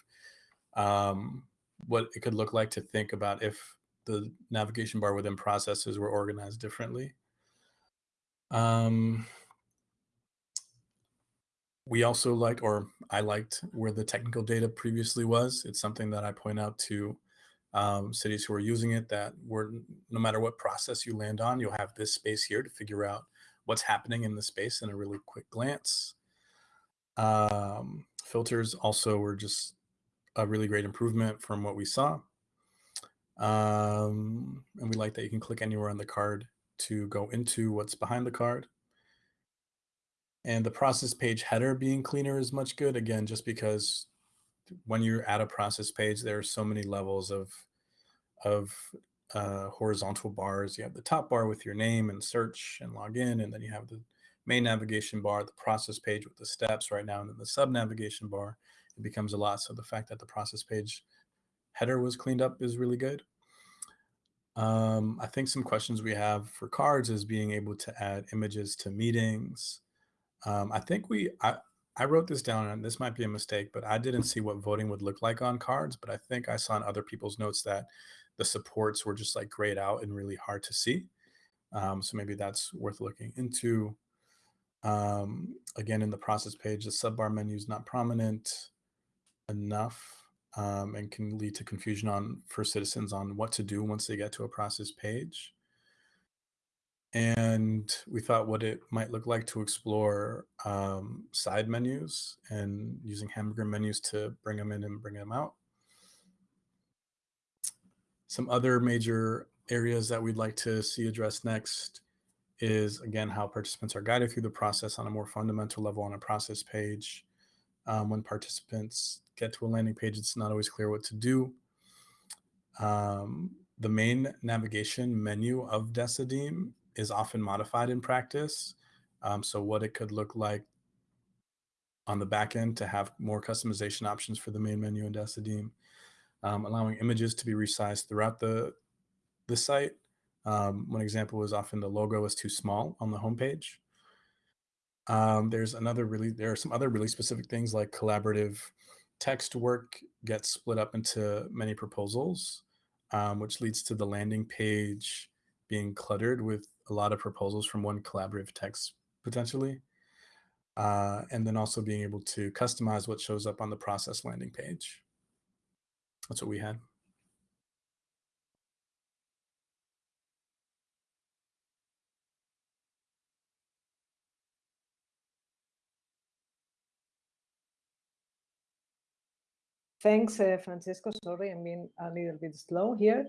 um, what it could look like to think about if the navigation bar within processes were organized differently. Um, we also liked, or I liked, where the technical data previously was. It's something that I point out to um, cities who are using it that were no matter what process you land on, you'll have this space here to figure out what's happening in the space in a really quick glance. Um, filters also were just a really great improvement from what we saw. Um, and we like that you can click anywhere on the card to go into what's behind the card. And the process page header being cleaner is much good. Again, just because when you're at a process page, there are so many levels of of uh, horizontal bars. You have the top bar with your name and search and login, and then you have the main navigation bar, the process page with the steps right now, and then the sub navigation bar. It becomes a lot. So the fact that the process page header was cleaned up is really good. Um, I think some questions we have for cards is being able to add images to meetings. Um, I think we, I, I wrote this down and this might be a mistake, but I didn't see what voting would look like on cards. But I think I saw in other people's notes that the supports were just like grayed out and really hard to see. Um, so maybe that's worth looking into. Um, again, in the process page, the subbar menu is not prominent enough um, and can lead to confusion on for citizens on what to do once they get to a process page and we thought what it might look like to explore um, side menus and using hamburger menus to bring them in and bring them out. Some other major areas that we'd like to see addressed next is again how participants are guided through the process on a more fundamental level on a process page. Um, when participants get to a landing page, it's not always clear what to do. Um, the main navigation menu of Decidim is often modified in practice. Um, so what it could look like on the back end to have more customization options for the main menu in Decidim, um, allowing images to be resized throughout the, the site. Um, one example was often the logo is too small on the homepage. Um, there's another really, there are some other really specific things like collaborative text work gets split up into many proposals, um, which leads to the landing page being cluttered with a lot of proposals from one collaborative text potentially. Uh, and then also being able to customize what shows up on the process landing page. That's what we had. Thanks, uh, Francisco. Sorry, I'm being a little bit slow here.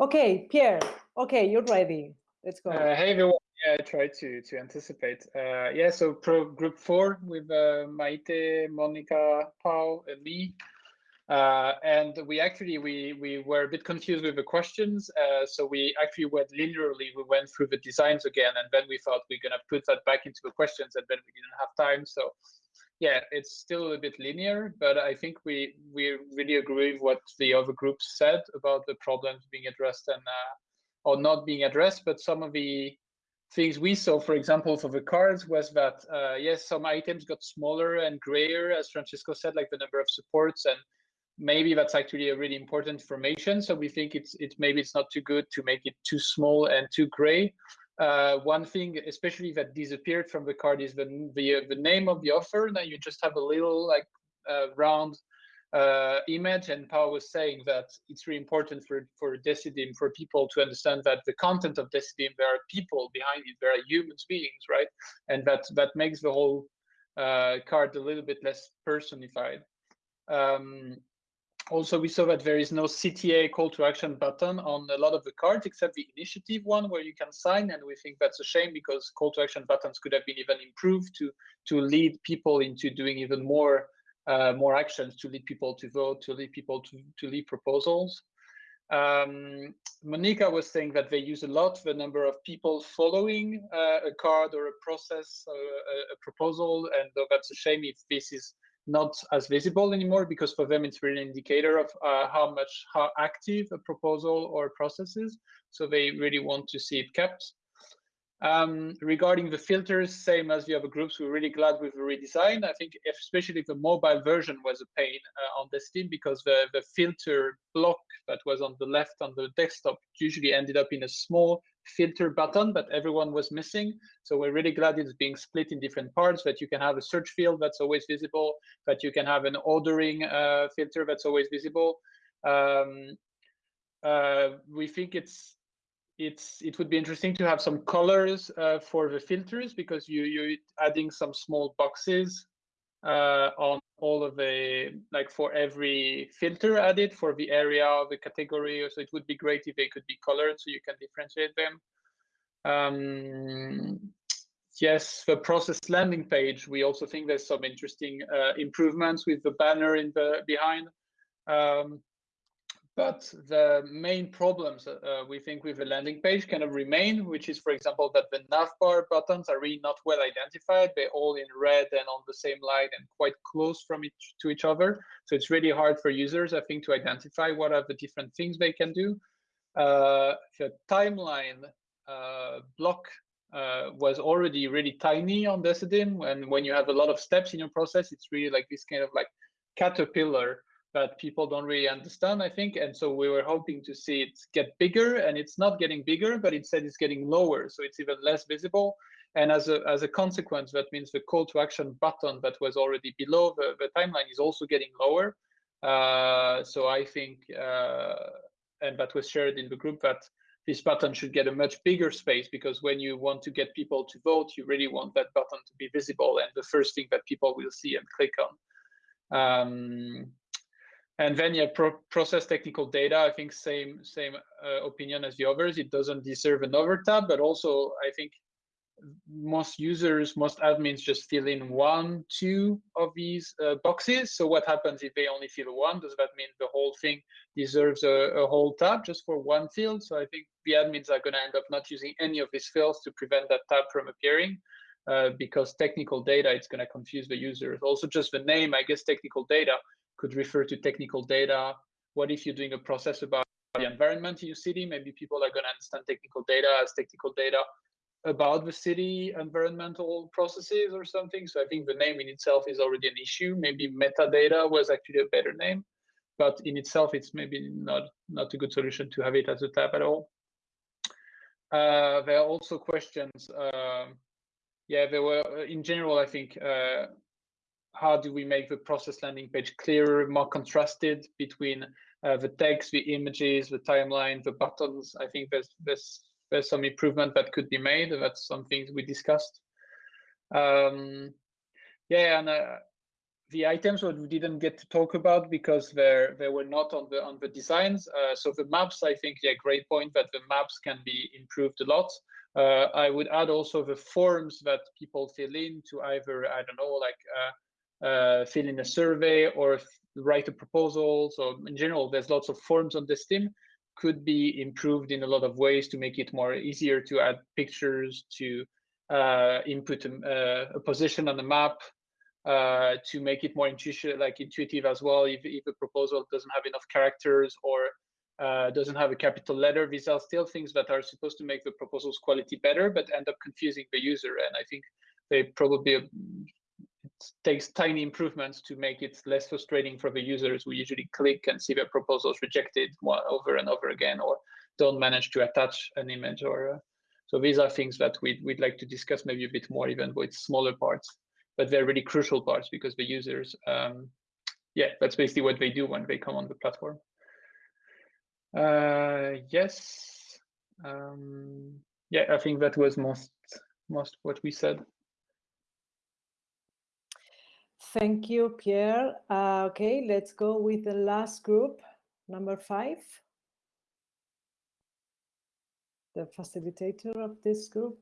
Okay, Pierre, okay, you're ready. Let's go. Uh, hey everyone. Yeah, I tried to to anticipate. Uh, yeah, so pro group four with uh, Maite, Monica, Paul, and me. Uh, and we actually we we were a bit confused with the questions, uh, so we actually went linearly. We went through the designs again, and then we thought we are gonna put that back into the questions, and then we didn't have time. So, yeah, it's still a bit linear, but I think we we really agree with what the other groups said about the problems being addressed and uh, or not being addressed. But some of the things we saw, for example, for the cards was that uh, yes, some items got smaller and grayer, as Francisco said, like the number of supports and maybe that's actually a really important information. So we think it's it's maybe it's not too good to make it too small and too gray. Uh, one thing, especially that disappeared from the card, is the the the name of the offer. Now you just have a little like uh, round uh, image, and Paul was saying that it's really important for for Decidim for people to understand that the content of Decidim there are people behind it, there are humans beings, right? And that that makes the whole uh, card a little bit less personified. Um, also, we saw that there is no CTA call to action button on a lot of the cards except the initiative one where you can sign. And we think that's a shame because call to action buttons could have been even improved to, to lead people into doing even more uh, more actions, to lead people to vote, to lead people to, to lead proposals. Um, Monica was saying that they use a lot the number of people following uh, a card or a process, or a, a proposal, and that's a shame if this is not as visible anymore because for them it's really an indicator of uh, how much how active a proposal or process is so they really want to see it kept um, regarding the filters same as the other groups we're really glad with the redesign i think especially the mobile version was a pain uh, on Decidim because the the filter block that was on the left on the desktop usually ended up in a small filter button that everyone was missing. So we're really glad it's being split in different parts, that you can have a search field that's always visible, that you can have an ordering uh, filter that's always visible. Um, uh, we think it's it's it would be interesting to have some colors uh, for the filters because you you're adding some small boxes uh, on all of the like for every filter added for the area of the category. So it would be great if they could be colored so you can differentiate them. Um, yes, the process landing page. We also think there's some interesting uh, improvements with the banner in the behind. Um, but the main problems uh, uh, we think with the landing page kind of remain, which is, for example, that the navbar buttons are really not well identified. They're all in red and on the same line and quite close from each to each other. So it's really hard for users, I think, to identify what are the different things they can do. Uh, the timeline uh, block uh, was already really tiny on Decidim. And when you have a lot of steps in your process, it's really like this kind of like caterpillar that people don't really understand, I think. And so we were hoping to see it get bigger, and it's not getting bigger, but instead it's getting lower, so it's even less visible. And as a as a consequence, that means the call to action button that was already below the, the timeline is also getting lower. Uh, so I think, uh, and that was shared in the group that this button should get a much bigger space because when you want to get people to vote, you really want that button to be visible and the first thing that people will see and click on. Um, and then yeah, pro process technical data. I think same same uh, opinion as the others. It doesn't deserve another tab, but also I think most users, most admins just fill in one, two of these uh, boxes. So what happens if they only fill one? Does that mean the whole thing deserves a, a whole tab just for one field? So I think the admins are going to end up not using any of these fields to prevent that tab from appearing. Uh, because technical data, it's going to confuse the users. Also, just the name, I guess, technical data could refer to technical data. What if you're doing a process about the environment in your city? Maybe people are going to understand technical data as technical data about the city environmental processes or something. So I think the name in itself is already an issue. Maybe metadata was actually a better name, but in itself, it's maybe not, not a good solution to have it as a tab at all. Uh, there are also questions. Uh, yeah, there were, in general, I think uh, how do we make the process landing page clearer, more contrasted between uh, the text, the images, the timeline, the buttons. I think there's there's there's some improvement that could be made. and That's some things we discussed. Um, yeah, and uh, the items that we didn't get to talk about because they they were not on the on the designs. Uh, so the maps, I think, yeah, great point that the maps can be improved a lot. Uh, I would add also the forms that people fill in to either I don't know like uh, fill in a survey or write a proposal. So in general, there's lots of forms on Decidim could be improved in a lot of ways to make it more easier to add pictures to uh, input a, uh, a, position on the map uh, to make it more intuitive, like intuitive as well. If, if a proposal doesn't have enough characters or uh, doesn't have a capital letter, these are still things that are supposed to make the proposal's quality better, but end up confusing the user. And I think they probably it takes tiny improvements to make it less frustrating for the users who usually click and see their proposals rejected over and over again, or don't manage to attach an image. Or uh, so these are things that we'd we'd like to discuss maybe a bit more, even with smaller parts but they're really crucial parts because the users, um, yeah, that's basically what they do when they come on the platform. Uh, yes, um, yeah, I think that was most most what we said. Thank you, Pierre. Uh, okay, let's go with the last group, number five. The facilitator of this group.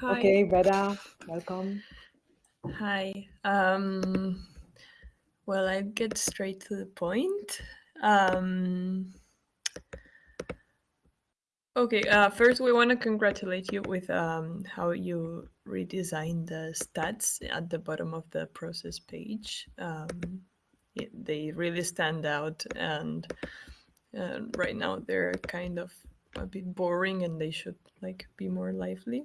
Hi. Okay, Vera, welcome. Hi. Um, well, I get straight to the point. Um, okay, uh, first we want to congratulate you with um, how you redesigned the stats at the bottom of the process page. Um, it, they really stand out and uh, right now they're kind of a bit boring and they should like be more lively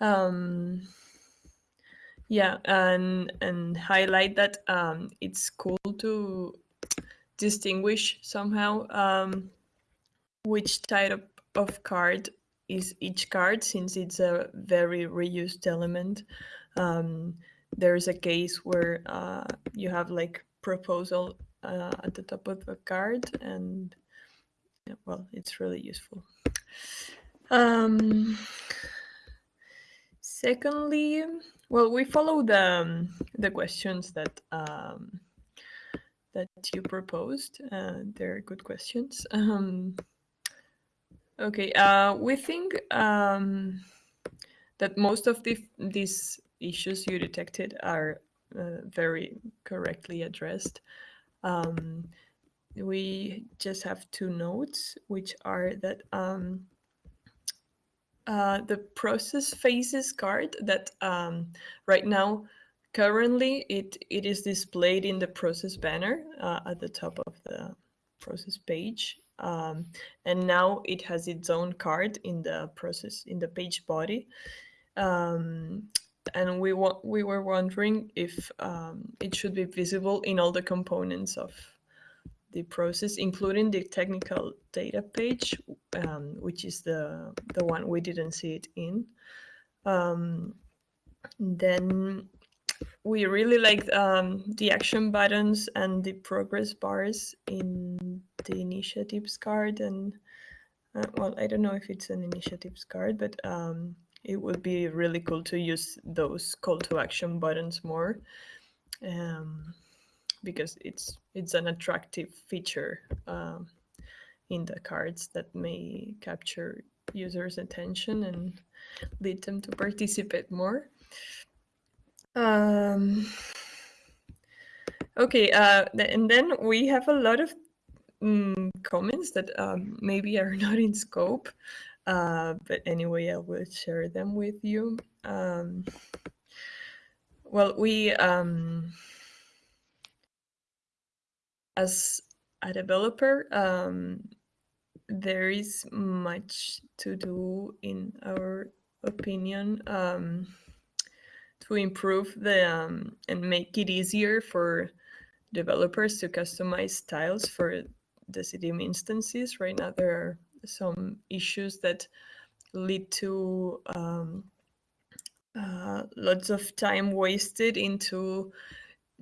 um, yeah and and highlight that um, it's cool to distinguish somehow um, which type of, card is each card since it's a very reused element. Um, there's a case where uh, you have like proposal uh, at the top of the card and yeah, well it's really useful. Um, Secondly, well, we follow the um, the questions that um, that you proposed. Uh, they're good questions. Um, okay, uh, we think um, that most of the, these issues you detected are uh, very correctly addressed. Um, we just have two notes, which are that um, uh, the process phases card that um, right now currently it it is displayed in the process banner uh, at the top of the process page um, and now it has its own card in the process in the page body. Um, and we we were wondering if um, it should be visible in all the components of the process, including the technical data page, um, which is the, the one we didn't see it in. Um, then we really like um, the action buttons and the progress bars in the initiatives card. And uh, well, I don't know if it's an initiatives card, but um, it would be really cool to use those call to action buttons more. Um, because it's it's an attractive feature um, in the cards that may capture users' attention and lead them to participate more. Um, okay, uh, and then we have a lot of mm, comments that um, maybe are not in scope, uh, but anyway, I will share them with you. Um, well, we um, as a developer, um, there is much to do in our opinion um, to improve the um, and make it easier for developers to customize styles for the Decidim instances. Right now, there are some issues that lead to um, uh, lots of time wasted into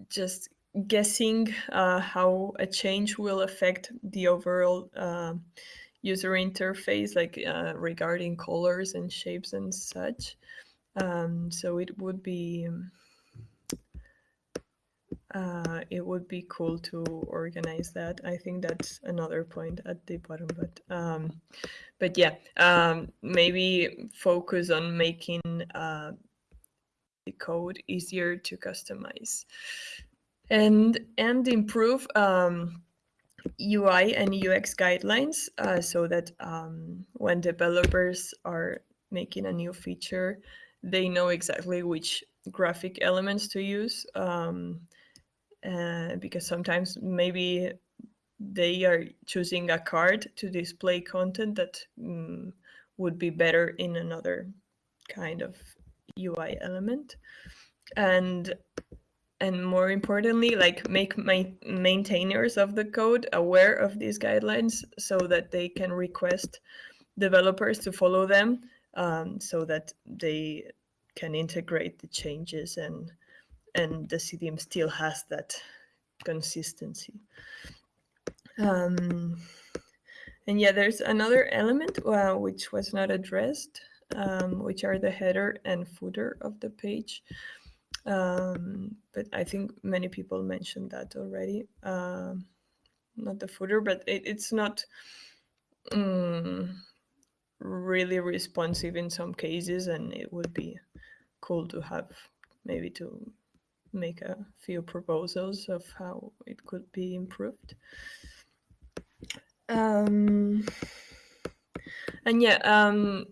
just guessing uh, how a change will affect the overall uh, user interface, like uh, regarding colors and shapes and such. Um, so it would be uh, it would be cool to organize that. I think that's another point at the bottom, but um, but yeah, um, maybe focus on making uh, the code easier to customize and and improve um, UI and UX guidelines uh, so that um, when developers are making a new feature, they know exactly which graphic elements to use. Um, uh, because sometimes maybe they are choosing a card to display content that um, would be better in another kind of UI element. And and more importantly, like make my maintainers of the code aware of these guidelines so that they can request developers to follow them um, so that they can integrate the changes and and the Decidim still has that consistency. Um, and yeah, there's another element uh, which was not addressed, um, which are the header and footer of the page. Um, but I think many people mentioned that already. Um, not the footer, but it, it's not um, really responsive in some cases, and it would be cool to have maybe to make a few proposals of how it could be improved. Um, and yeah, um,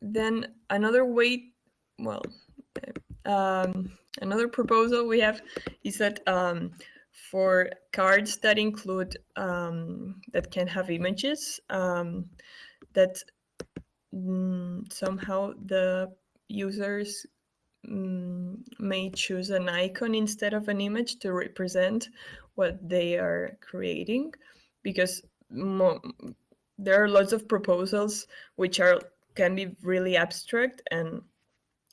then another way, well, um, another proposal we have is that um, for cards that include, um, that can have images, um, that mm, somehow the users mm, may choose an icon instead of an image to represent what they are creating. Because there are lots of proposals which are can be really abstract and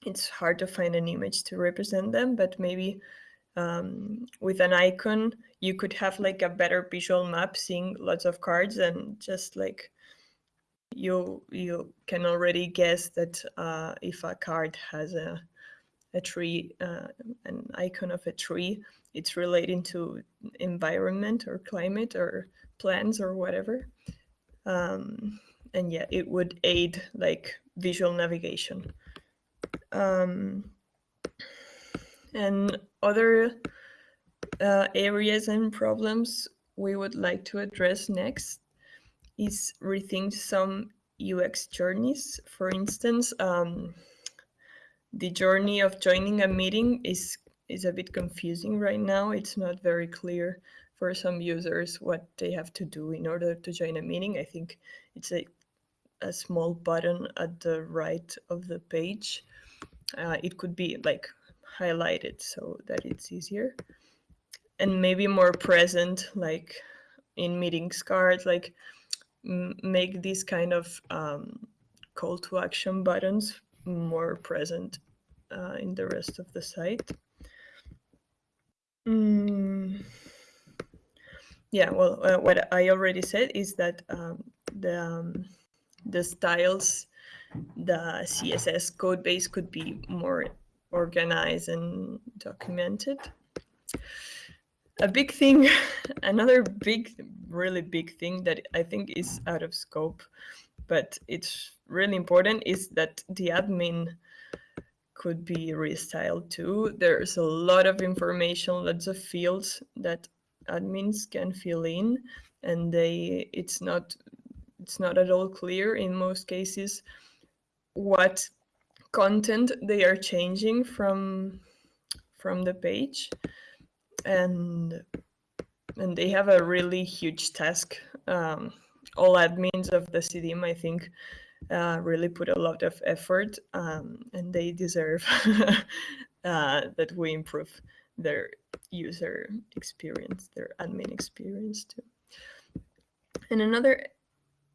it's hard to find an image to represent them but maybe um, with an icon you could have like a better visual map seeing lots of cards and just like you you can already guess that uh, if a card has a a tree, uh, an icon of a tree, it's relating to environment or climate or plants or whatever. Um, and yeah, it would aid like visual navigation. Um, and other uh, areas and problems we would like to address next is rethink some UX journeys. For instance, um, the journey of joining a meeting is is a bit confusing right now. It's not very clear for some users what they have to do in order to join a meeting. I think it's a, a small button at the right of the page. Uh, it could be like highlighted so that it's easier and maybe more present like in meetings cards like make these kind of um, call to action buttons more present uh, in the rest of the site. Mm. Yeah, well, uh, what I already said is that um, the um, the styles, the CSS code base could be more organized and documented. A big thing, another big, really big thing that I think is out of scope but it's really important is that the admin could be restyled too. There's a lot of information, lots of fields that admins can fill in and they it's not it's not at all clear in most cases what content they are changing from from the page and and they have a really huge task um, all admins of the Decidim, I think, uh, really put a lot of effort um, and they deserve uh, that we improve their user experience, their admin experience too. And another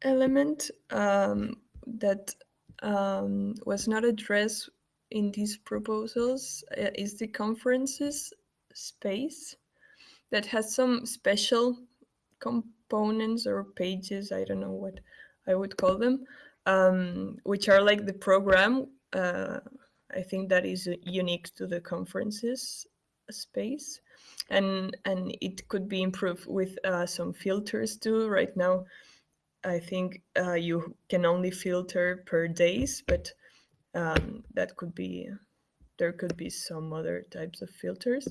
element um, that um, was not addressed in these proposals uh, is the conferences space. that has some special components or pages. I don't know what I would call them, um, which are like the program. Uh, I think that is unique to the conferences space, and and it could be improved with uh, some filters too. Right now, I think uh, you can only filter per days, but um, that could be there could be some other types of filters.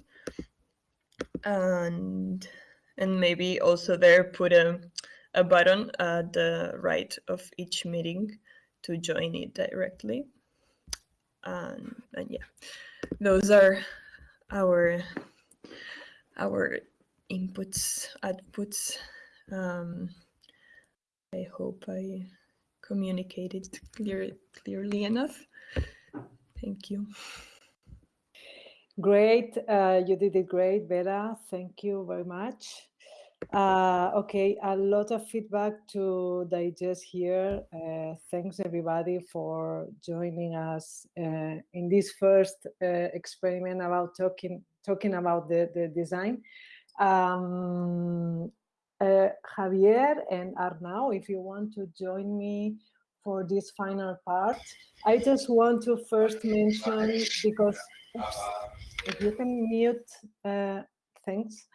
And and maybe also there put a, a button at the right of each meeting to join it directly. And, and yeah those are our our inputs outputs um, i hope i communicated clear, clearly enough thank you Great, uh, you did it great, Vera. Thank you very much. Uh, okay, a lot of feedback to digest here. Uh, thanks everybody for joining us uh, in this first uh, experiment about talking talking about the, the design. Um, uh, Javier and Arnau, if you want to join me for this final part, I just want to first mention because oops, if you can mute, uh, thanks.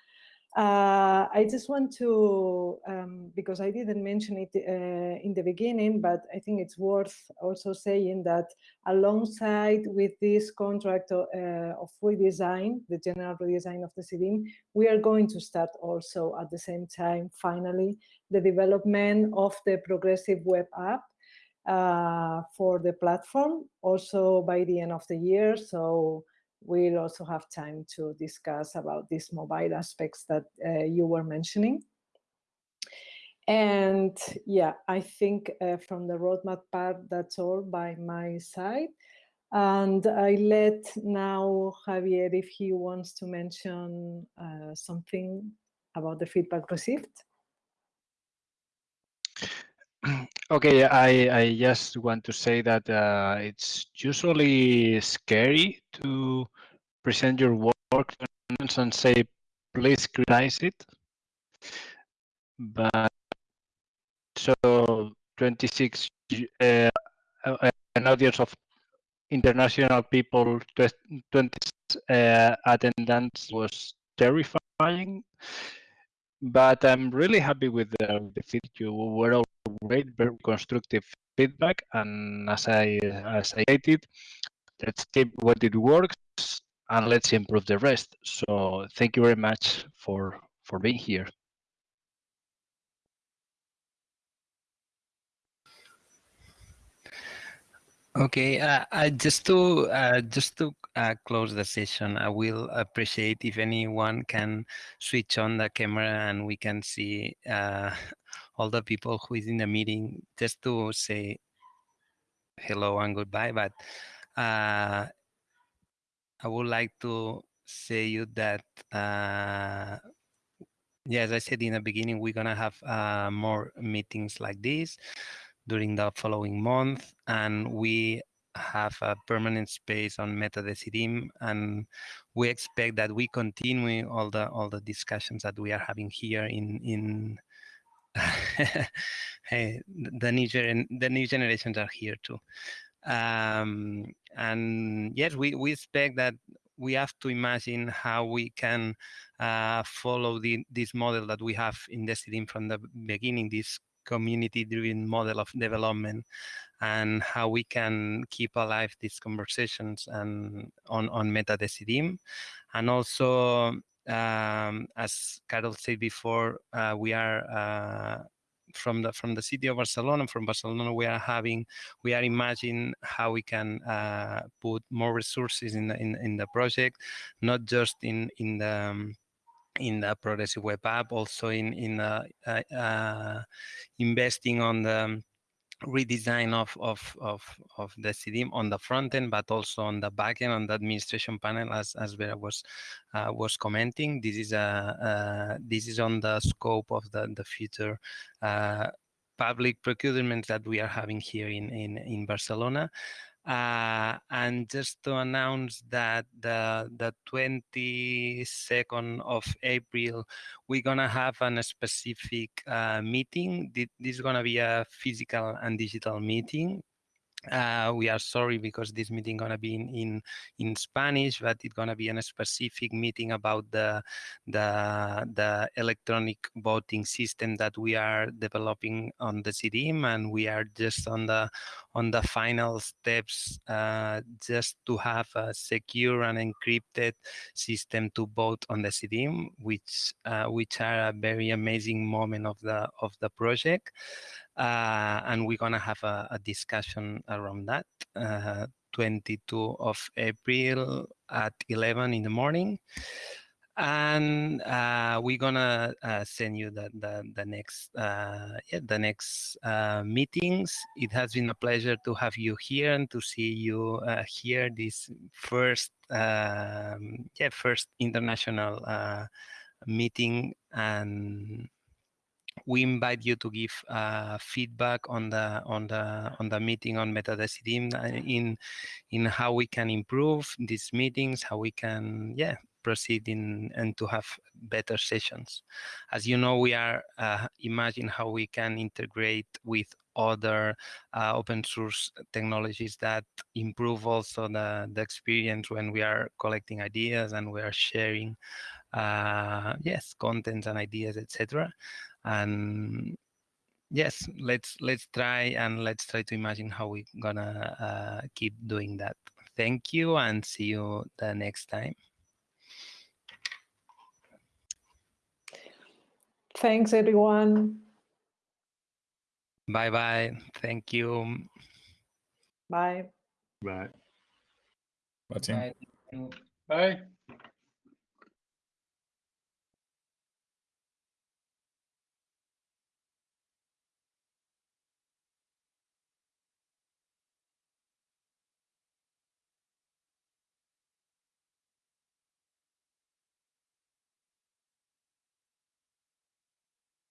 Uh, I just want to, um, because I didn't mention it uh, in the beginning, but I think it's worth also saying that alongside with this contract of, uh, of redesign, the general redesign of the Decidim, we are going to start also at the same time, finally, the development of the progressive web app uh, for the platform, also by the end of the year. So we'll also have time to discuss about these mobile aspects that uh, you were mentioning. And yeah, I think uh, from the roadmap part, that's all by my side. And I let now Javier if he wants to mention uh, something about the feedback received. Okay, I, I just want to say that uh, it's usually scary to present your work and say, please criticize it. But so 26, uh, an audience of international people, 20 uh, attendance was terrifying. But I'm really happy with the, the feedback. You were all great, very constructive feedback. And as I as I stated, let's keep what it works and let's improve the rest. So thank you very much for for being here. Okay, uh, just to uh, just to uh, close the session, I will appreciate if anyone can switch on the camera and we can see uh, all the people who is in the meeting, just to say hello and goodbye. But uh, I would like to say you that yeah, as I said in the beginning, we're gonna have more meetings like this during the following month, and we have a permanent space on MetaDecidim, and we expect that we continue all the all the discussions that we are having here in in hey, the new the new generations are here too. Um, and yes, we, we expect that we have to imagine how we can uh, follow the, this model that we have in Decidim from the beginning, this community-driven model of development and how we can keep alive these conversations and on, on MetaDecidim. And also, um, as Carol said before, uh, we are uh, from the from the city of Barcelona, from Barcelona, we are having, we are imagining how we can uh, put more resources in the in, in the project, not just in in the um, in the progressive web app, also in in uh, uh, investing on the redesign of of of of the Decidim on the front end, but also on the back end on the administration panel, as as Vera was uh, was commenting. This is a uh, this is on the scope of the the future uh, public procurement that we are having here in in in Barcelona. Uh, and just to announce that the the 22nd of April, we're gonna have a specific uh, meeting. This is gonna be a physical and digital meeting uh, we are sorry because this meeting gonna be in, in in Spanish, but it's gonna be a specific meeting about the the the electronic voting system that we are developing on the Decidim, and we are just on the on the final steps uh, just to have a secure and encrypted system to vote on the Decidim, which uh, which are a very amazing moment of the of the project uh, and we're gonna have a, a discussion around that. Uh, 22 of April at 11 in the morning, and uh, we're gonna uh, send you the the, the next uh, yeah, the next uh, meetings. It has been a pleasure to have you here and to see you here this first um, yeah first international meeting and we invite you to give uh, feedback on the on the on the meeting on MetaDecidim uh, in in how we can improve these meetings, how we can yeah proceed in and to have better sessions. As you know, we are uh, imagine how we can integrate with other uh, open source technologies that improve also the, the experience when we are collecting ideas and we are sharing uh, yes contents and ideas etc and yes let's let's try and let's try to imagine how we're gonna uh, keep doing that. Thank you and see you the next time. Thanks everyone. Bye bye. Thank you. Bye. Bye. Bye team. Bye